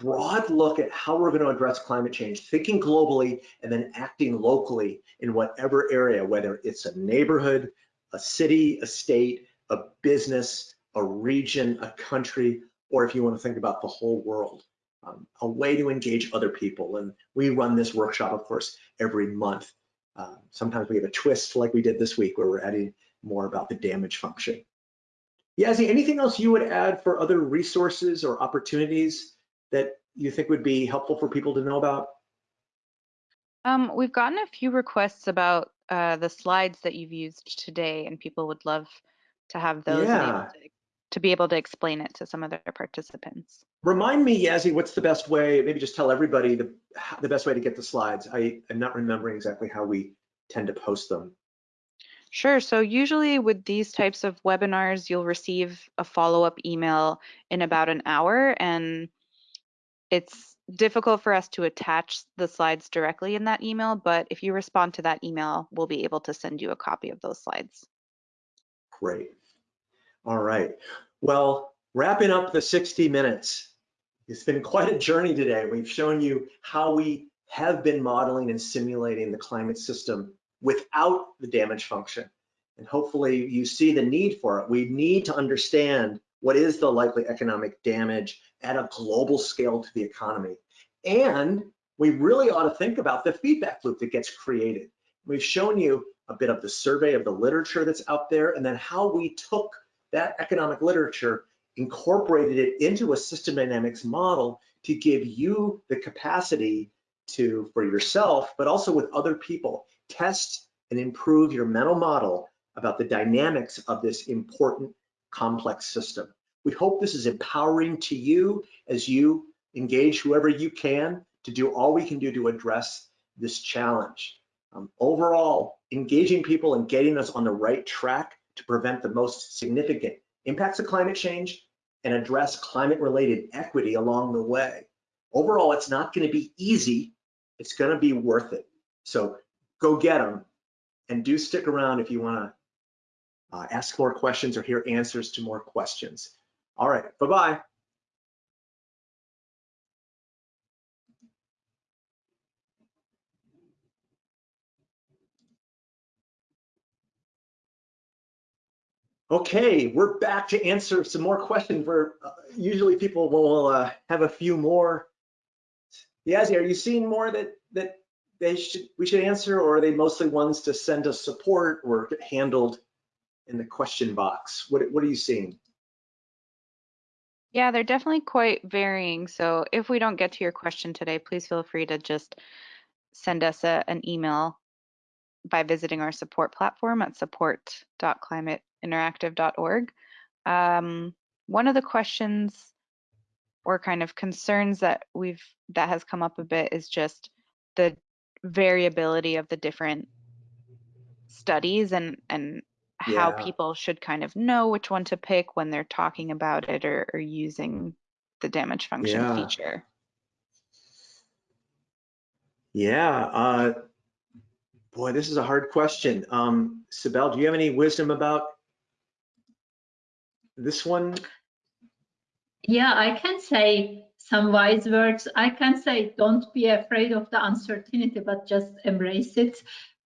broad look at how we're going to address climate change, thinking globally and then acting locally in whatever area, whether it's a neighborhood, a city, a state, a business, a region, a country, or if you want to think about the whole world. Um, a way to engage other people. And we run this workshop, of course, every month. Uh, sometimes we have a twist like we did this week where we're adding more about the damage function. Yazzie, anything else you would add for other resources or opportunities that you think would be helpful for people to know about? Um, we've gotten a few requests about uh, the slides that you've used today, and people would love to have those Yeah. to, to be able to explain it to some of their participants. Remind me, Yazzie, what's the best way, maybe just tell everybody the, the best way to get the slides. I am not remembering exactly how we tend to post them. Sure. So usually with these types of webinars, you'll receive a follow-up email in about an hour, and it's difficult for us to attach the slides directly in that email, but if you respond to that email, we'll be able to send you a copy of those slides. Great. All right. Well, wrapping up the 60 minutes. It's been quite a journey today. We've shown you how we have been modeling and simulating the climate system without the damage function. And hopefully you see the need for it. We need to understand what is the likely economic damage at a global scale to the economy. And we really ought to think about the feedback loop that gets created. We've shown you a bit of the survey of the literature that's out there and then how we took that economic literature, incorporated it into a system dynamics model to give you the capacity to, for yourself, but also with other people, test and improve your mental model about the dynamics of this important complex system. We hope this is empowering to you as you engage whoever you can to do all we can do to address this challenge. Um, overall, engaging people and getting us on the right track to prevent the most significant impacts of climate change and address climate related equity along the way. Overall, it's not gonna be easy, it's gonna be worth it. So go get them and do stick around if you wanna uh, ask more questions or hear answers to more questions. All right, bye-bye. Okay, we're back to answer some more questions. Where uh, usually people will uh, have a few more. Yazzie, are you seeing more that that they should we should answer, or are they mostly ones to send us support or get handled in the question box? What what are you seeing? Yeah, they're definitely quite varying. So if we don't get to your question today, please feel free to just send us a, an email by visiting our support platform at support.climateinteractive.org. Um, one of the questions or kind of concerns that we've that has come up a bit is just the variability of the different studies and and how Yeah. people should kind of know which one to pick when they're talking about it or, or using the damage function Yeah. feature. Yeah, uh, boy, this is a hard question. Um, Sibel, do you have any wisdom about this one? Yeah, I can say some wise words. I can say don't be afraid of the uncertainty, but just embrace it.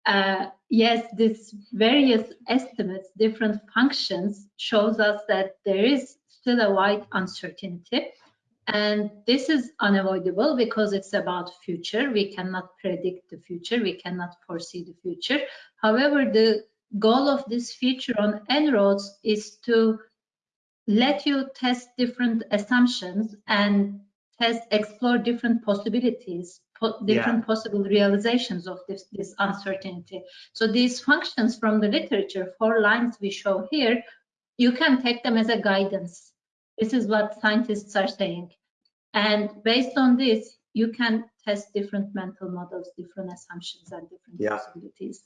Uh, yes, this various estimates, different functions shows us that there is still a wide uncertainty. And this is unavoidable because it's about future. We cannot predict the future. We cannot foresee the future. However, the goal of this feature on En-ROADS is to let you test different assumptions and test, explore different possibilities, po different possible realizations of this, this uncertainty. So these functions from the literature, four lines we show here, you can take them as a guidance. This is what scientists are saying. And based on this, you can test different mental models, different assumptions and different Yeah. possibilities.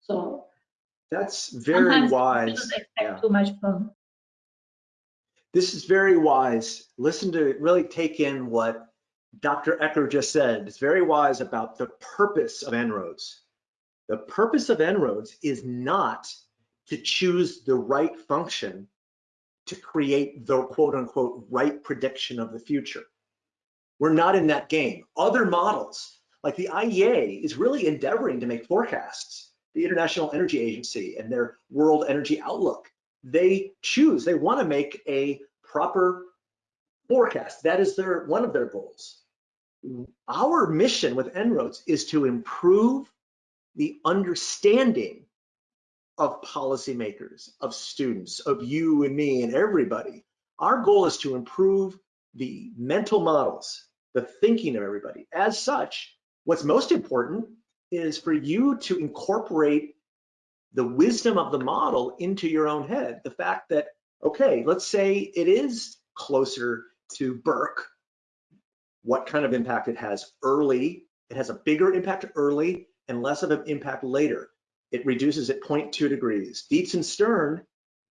So That's very wise. Yeah. too much from This is very wise. Listen to really take in what Dr. Eker just said. It's very wise about the purpose of En-ROADS. The purpose of En-ROADS is not to choose the right function to create the quote unquote right prediction of the future. We're not in that game. Other models, like the IEA, is really endeavoring to make forecasts. The International Energy Agency and their World Energy Outlook, they choose, they want to make a proper forecast. That is their one of their goals. Our mission with En-ROADS is to improve the understanding of policymakers, of students, of you and me and everybody. Our goal is to improve the mental models, the thinking of everybody. As such, what's most important is for you to incorporate the wisdom of the model into your own head. The fact that, okay, let's say it is closer to Burke, what kind of impact it has early. It has a bigger impact early and less of an impact later. It reduces at 0.2 degrees. Dietz and Stern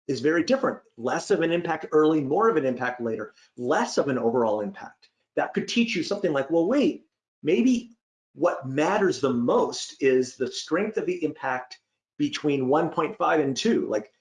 is very different. Less of an impact early, more of an impact later, less of an overall impact. That could teach you something like, well, wait, maybe what matters the most is the strength of the impact between 1.5 and 2, like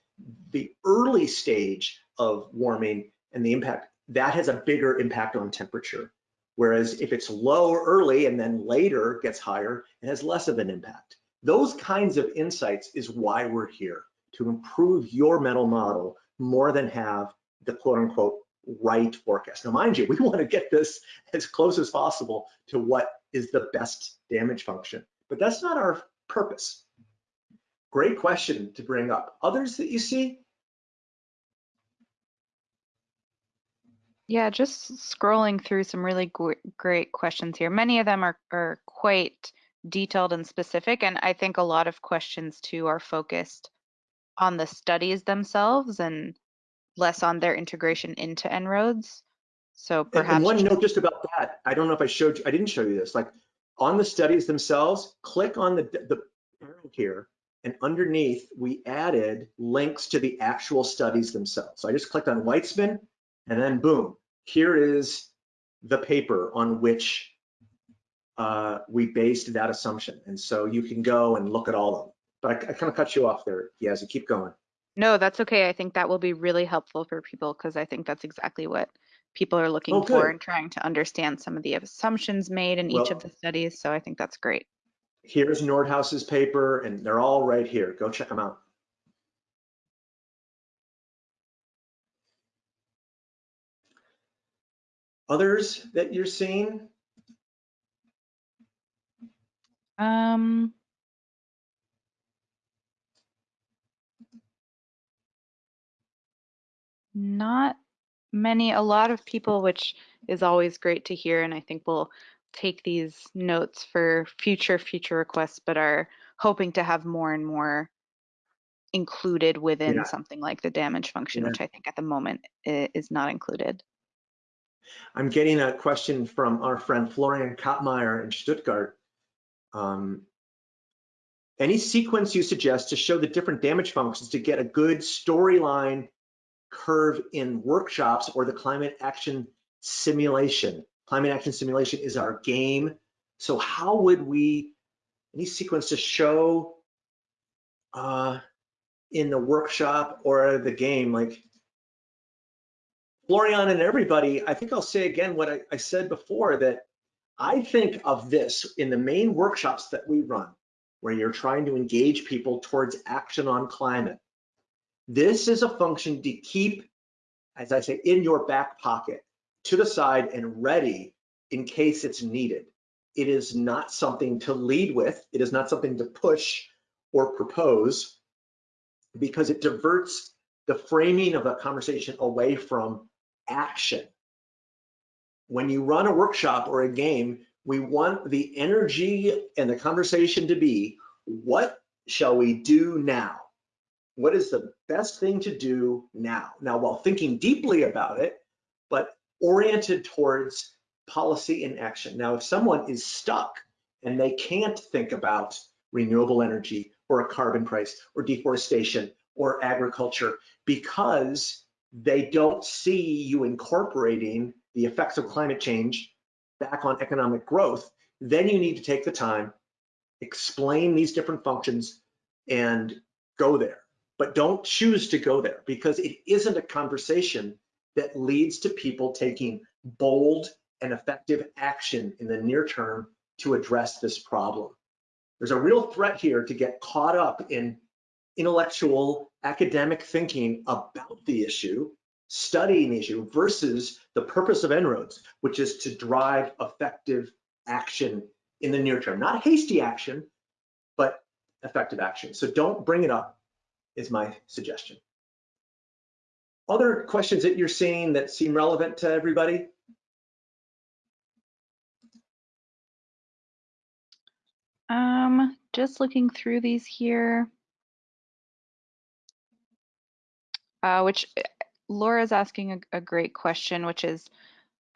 the early stage of warming and the impact, that has a bigger impact on temperature. Whereas if it's low early and then later gets higher, it has less of an impact. Those kinds of insights is why we're here, to improve your mental model more than have the quote unquote right forecast. Now, mind you, we want to get this as close as possible to what is the best damage function, but that's not our purpose. Great question to bring up. Others that you see? Yeah, just scrolling through some really great questions here. Many of them are, are quite detailed and specific, and I think a lot of questions too are focused on the studies themselves and less on their integration into En-ROADS. So perhaps and one note just about that. I don't know if I showed you, I didn't show you this. Like on the studies themselves, click on the, the arrow here and underneath we added links to the actual studies themselves. So I just clicked on Weitzman and then boom, here is the paper on which uh, we based that assumption. And so you can go and look at all of them. But I, I kind of cut you off there, Yazzie, keep going. No, that's okay. I think that will be really helpful for people because I think that's exactly what people are looking Oh, for and trying to understand some of the assumptions made in each of the studies. So I think that's great. Here's Nordhaus's paper and they're all right here. Go check them out. Others that you're seeing? Um, not many, a lot of people, which is always great to hear, and I think we'll take these notes for future future requests, but are hoping to have more and more included within Yeah. something like the damage function, Yeah. which I think at the moment is not included. I'm getting a question from our friend Florian Kapmeier in Stuttgart. Um, any sequence you suggest to show the different damage functions to get a good storyline curve in workshops or the climate action simulation? Climate action simulation is our game. So how would we, any sequence to show uh, in the workshop or the game, like Florian and everybody, I think I'll say again what I, I said before that I think of this in the main workshops that we run, where you're trying to engage people towards action on climate. This is a function to keep, as I say, in your back pocket, to the side and ready in case it's needed. It is not something to lead with. It is not something to push or propose because it diverts the framing of a conversation away from action. When you run a workshop or a game, we want the energy and the conversation to be, what shall we do now? What is the best thing to do now? Now, while thinking deeply about it, but oriented towards policy and action. Now, if someone is stuck and they can't think about renewable energy or a carbon price or deforestation or agriculture because they don't see you incorporating the effects of climate change back on economic growth, then you need to take the time, explain these different functions and go there. But don't choose to go there because it isn't a conversation that leads to people taking bold and effective action in the near term to address this problem. There's a real threat here to get caught up in intellectual academic thinking about the issue, studying the issue versus the purpose of En-ROADS, which is to drive effective action in the near term, not hasty action, but effective action. So don't bring it up is my suggestion. Other questions that you're seeing that seem relevant to everybody? Um, just looking through these here. Uh, which uh, Laura's asking a, a great question, which is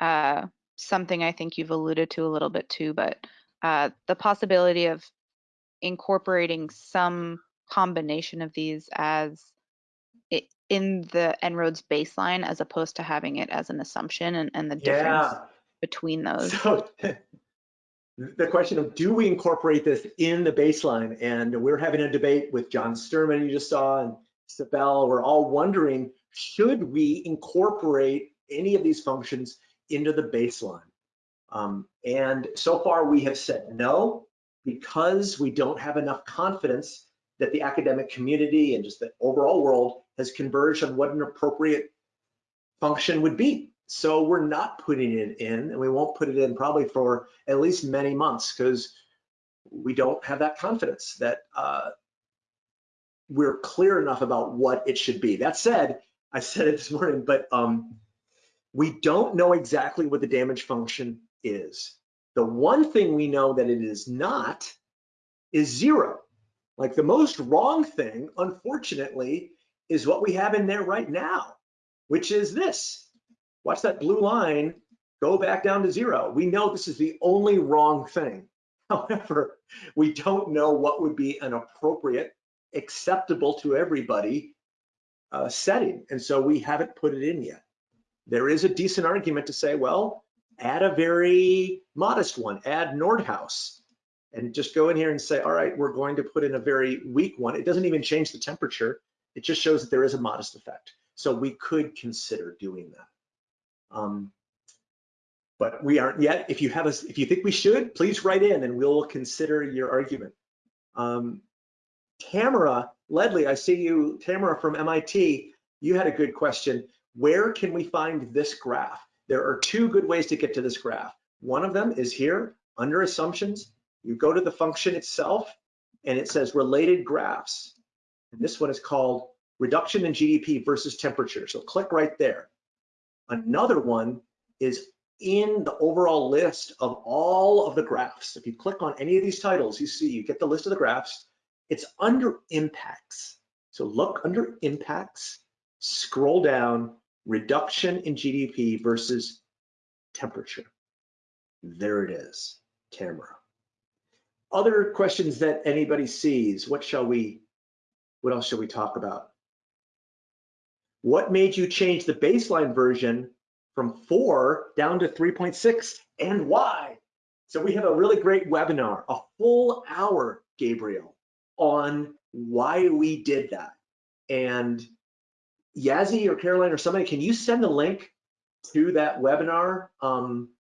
uh, something I think you've alluded to a little bit too, but uh, the possibility of incorporating some combination of these as it, in the En-ROADS baseline as opposed to having it as an assumption and, and the difference Yeah. between those. So the question of do we incorporate this in the baseline? And we're having a debate with John Sterman, you just saw, and Sibel. We're all wondering, should we incorporate any of these functions into the baseline? Um, and so far we have said no, because we don't have enough confidence that the academic community and just the overall world has converged on what an appropriate function would be. So we're not putting it in and we won't put it in probably for at least many months because we don't have that confidence that uh, we're clear enough about what it should be. That said, I said it this morning, but um, we don't know exactly what the damage function is. The one thing we know that it is not is zero. Like the most wrong thing, unfortunately, is what we have in there right now, which is this. Watch that blue line go back down to zero. We know this is the only wrong thing. However, we don't know what would be an appropriate, acceptable to everybody uh, setting. And so we haven't put it in yet. There is a decent argument to say, well, add a very modest one, add Nordhaus, and just go in here and say, all right, we're going to put in a very weak one. It doesn't even change the temperature. It just shows that there is a modest effect. So we could consider doing that. Um, but we aren't yet. If you have a, if you think we should, please write in and we'll consider your argument. Um, Tamara Ledley, I see you, Tamara from MIT, you had a good question. Where can we find this graph? There are two good ways to get to this graph. One of them is here under assumptions. You go to the function itself and it says related graphs. And this one is called reduction in GDP versus temperature. So click right there. Another one is in the overall list of all of the graphs. If you click on any of these titles, you see, you get the list of the graphs. It's under impacts. So look under impacts, scroll down, reduction in GDP versus temperature. There it is, Tamara. Other questions that anybody sees, what shall we, what else should we talk about? What made you change the baseline version from four down to 3.6 and why? So we have a really great webinar, a full hour, Gabriel, on why we did that. And Yazzie or Caroline or somebody, can you send a link to that webinar? Um,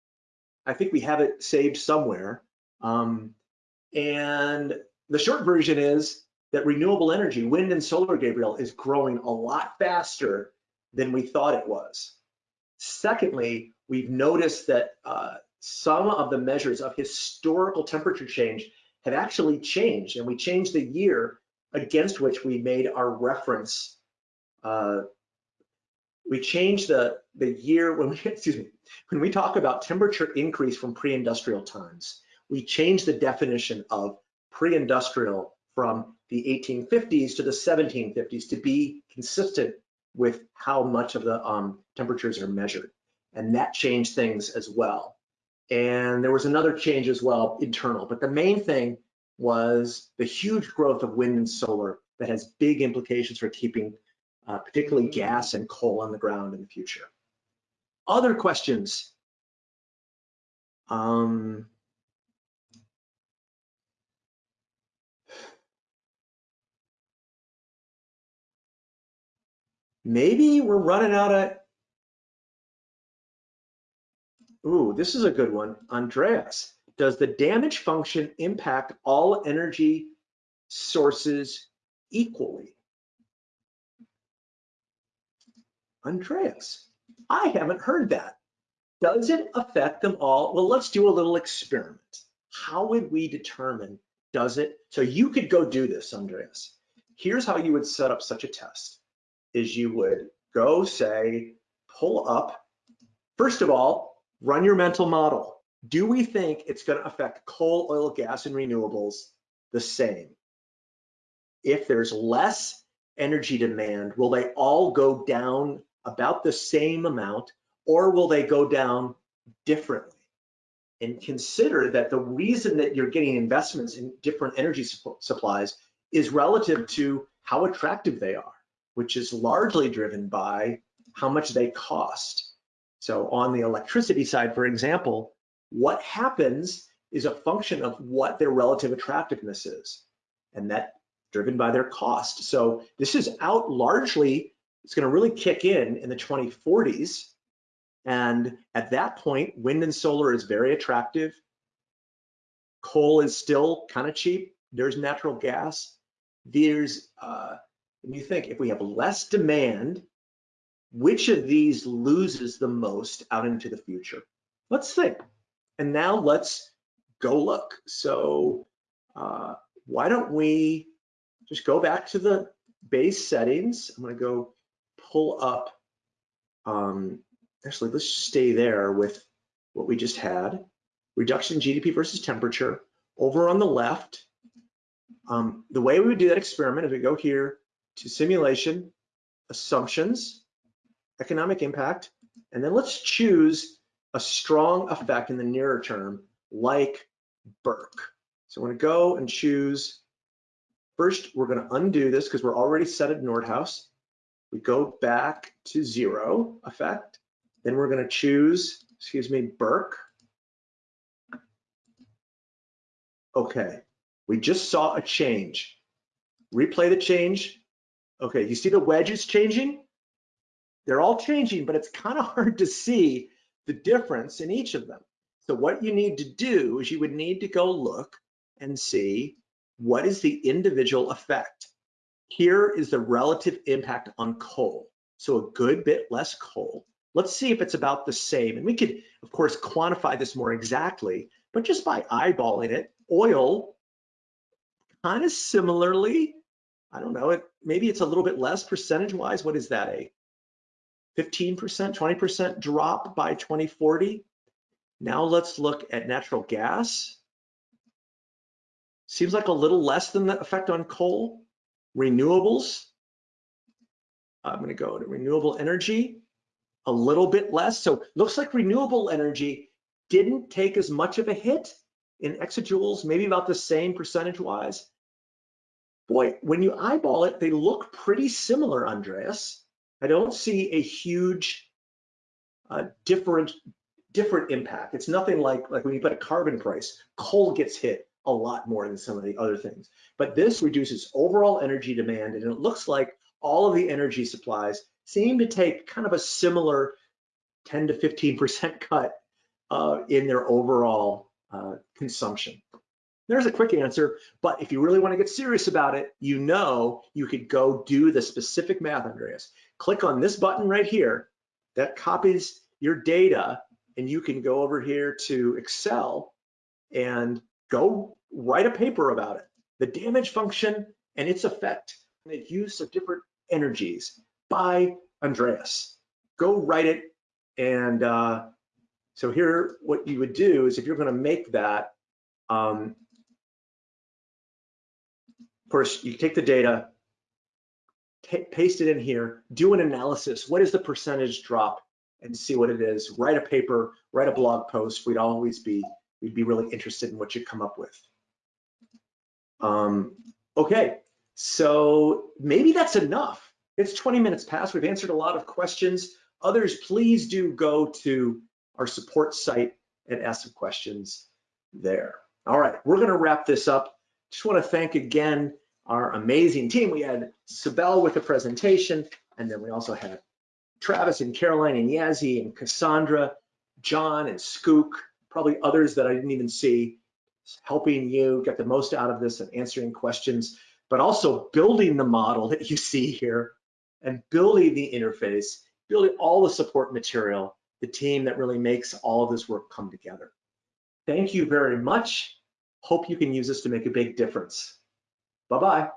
I think we have it saved somewhere. Um, and the short version is that renewable energy, wind and solar, Gabriel, is growing a lot faster than we thought it was. Secondly, we've noticed that uh, some of the measures of historical temperature change have actually changed, and we changed the year against which we made our reference. Uh, we changed the, the year when we, excuse me, when we talk about temperature increase from pre-industrial times, we changed the definition of pre-industrial from the 1850s to the 1750s to be consistent with how much of the um, temperatures are measured. And that changed things as well. And there was another change as well, internal, but the main thing was the huge growth of wind and solar that has big implications for keeping uh, particularly gas and coal on the ground in the future. Other questions? Um, maybe we're running out of, ooh, this is a good one. Andreas, does the damage function impact all energy sources equally? Andreas, I haven't heard that. Does it affect them all? Well, let's do a little experiment. How would we determine, does it? So you could go do this, Andreas. Here's how you would set up such a test, is you would go say, pull up, first of all, run your mental model. do we think it's going to affect coal, oil, gas, and renewables the same? If there's less energy demand, will they all go down about the same amount or will they go down differently? And consider that the reason that you're getting investments in different energy supplies is relative to how attractive they are, which is largely driven by how much they cost. So on the electricity side, for example, what happens is a function of what their relative attractiveness is. And that driven by their cost. So this is out largely, it's gonna really kick in in the 2040s. And at that point, wind and solar is very attractive. Coal is still kind of cheap. There's natural gas. There's, uh, when you think if we have less demand, which of these loses the most out into the future? Let's think. And now let's go look. So uh, why don't we just go back to the base settings. I'm gonna go pull up, um, actually let's stay there with what we just had. Reduction in GDP versus temperature. Over on the left, um, the way we would do that experiment is we go here to simulation, assumptions, economic impact, and then let's choose a strong effect in the nearer term, like Burke. So I'm gonna go and choose First, we're going to undo this because we're already set at Nordhaus. We go back to zero effect. Then we're going to choose, excuse me, Burke. Okay, we just saw a change. Replay the change. Okay, you see the wedges changing? They're all changing, but it's kind of hard to see the difference in each of them. So what you need to do is you would need to go look and see what is the individual effect? Here is the relative impact on coal. So a good bit less coal. Let's see if it's about the same. And we could, of course, quantify this more exactly, but just by eyeballing it, oil kind of similarly, I don't know, it maybe it's a little bit less percentage wise. What is that, a 15%, 20% drop by 2040? Now let's look at natural gas. Seems like a little less than the effect on coal. Renewables, I'm gonna go to renewable energy, a little bit less. So looks like renewable energy didn't take as much of a hit in exajoules, maybe about the same percentage wise. Boy, when you eyeball it, they look pretty similar, Andreas. I don't see a huge uh, different different impact. It's nothing like like when you put a carbon price, coal gets hit, a lot more than some of the other things. But this reduces overall energy demand and it looks like all of the energy supplies seem to take kind of a similar 10 to 15% cut uh, in their overall uh, consumption. There's a quick answer, but if you really want to get serious about it, you know you could go do the specific math, Andreas. Click on this button right here that copies your data and you can go over here to Excel and go write a paper about it. The damage function and its effect and the use of different energies by Andreas. Go write it. And uh, so here, what you would do is if you're gonna make that, um, of course, you take the data, paste it in here, do an analysis. What is the percentage drop and see what it is. Write a paper, write a blog post. We'd always be, we'd be really interested in what you come up with. Um, okay, so maybe that's enough. It's 20 minutes past. We've answered a lot of questions. Others, please do go to our support site and ask some questions there. All right, we're going to wrap this up. Just want to thank again our amazing team. We had Sibel with the presentation, and then we also had Travis and Caroline and Yazzie and Cassandra, John and Skook, probably others that I didn't even see helping you get the most out of this and answering questions, but also building the model that you see here and building the interface, building all the support material, the team that really makes all of this work come together. Thank you very much. Hope you can use this to make a big difference. Bye-bye.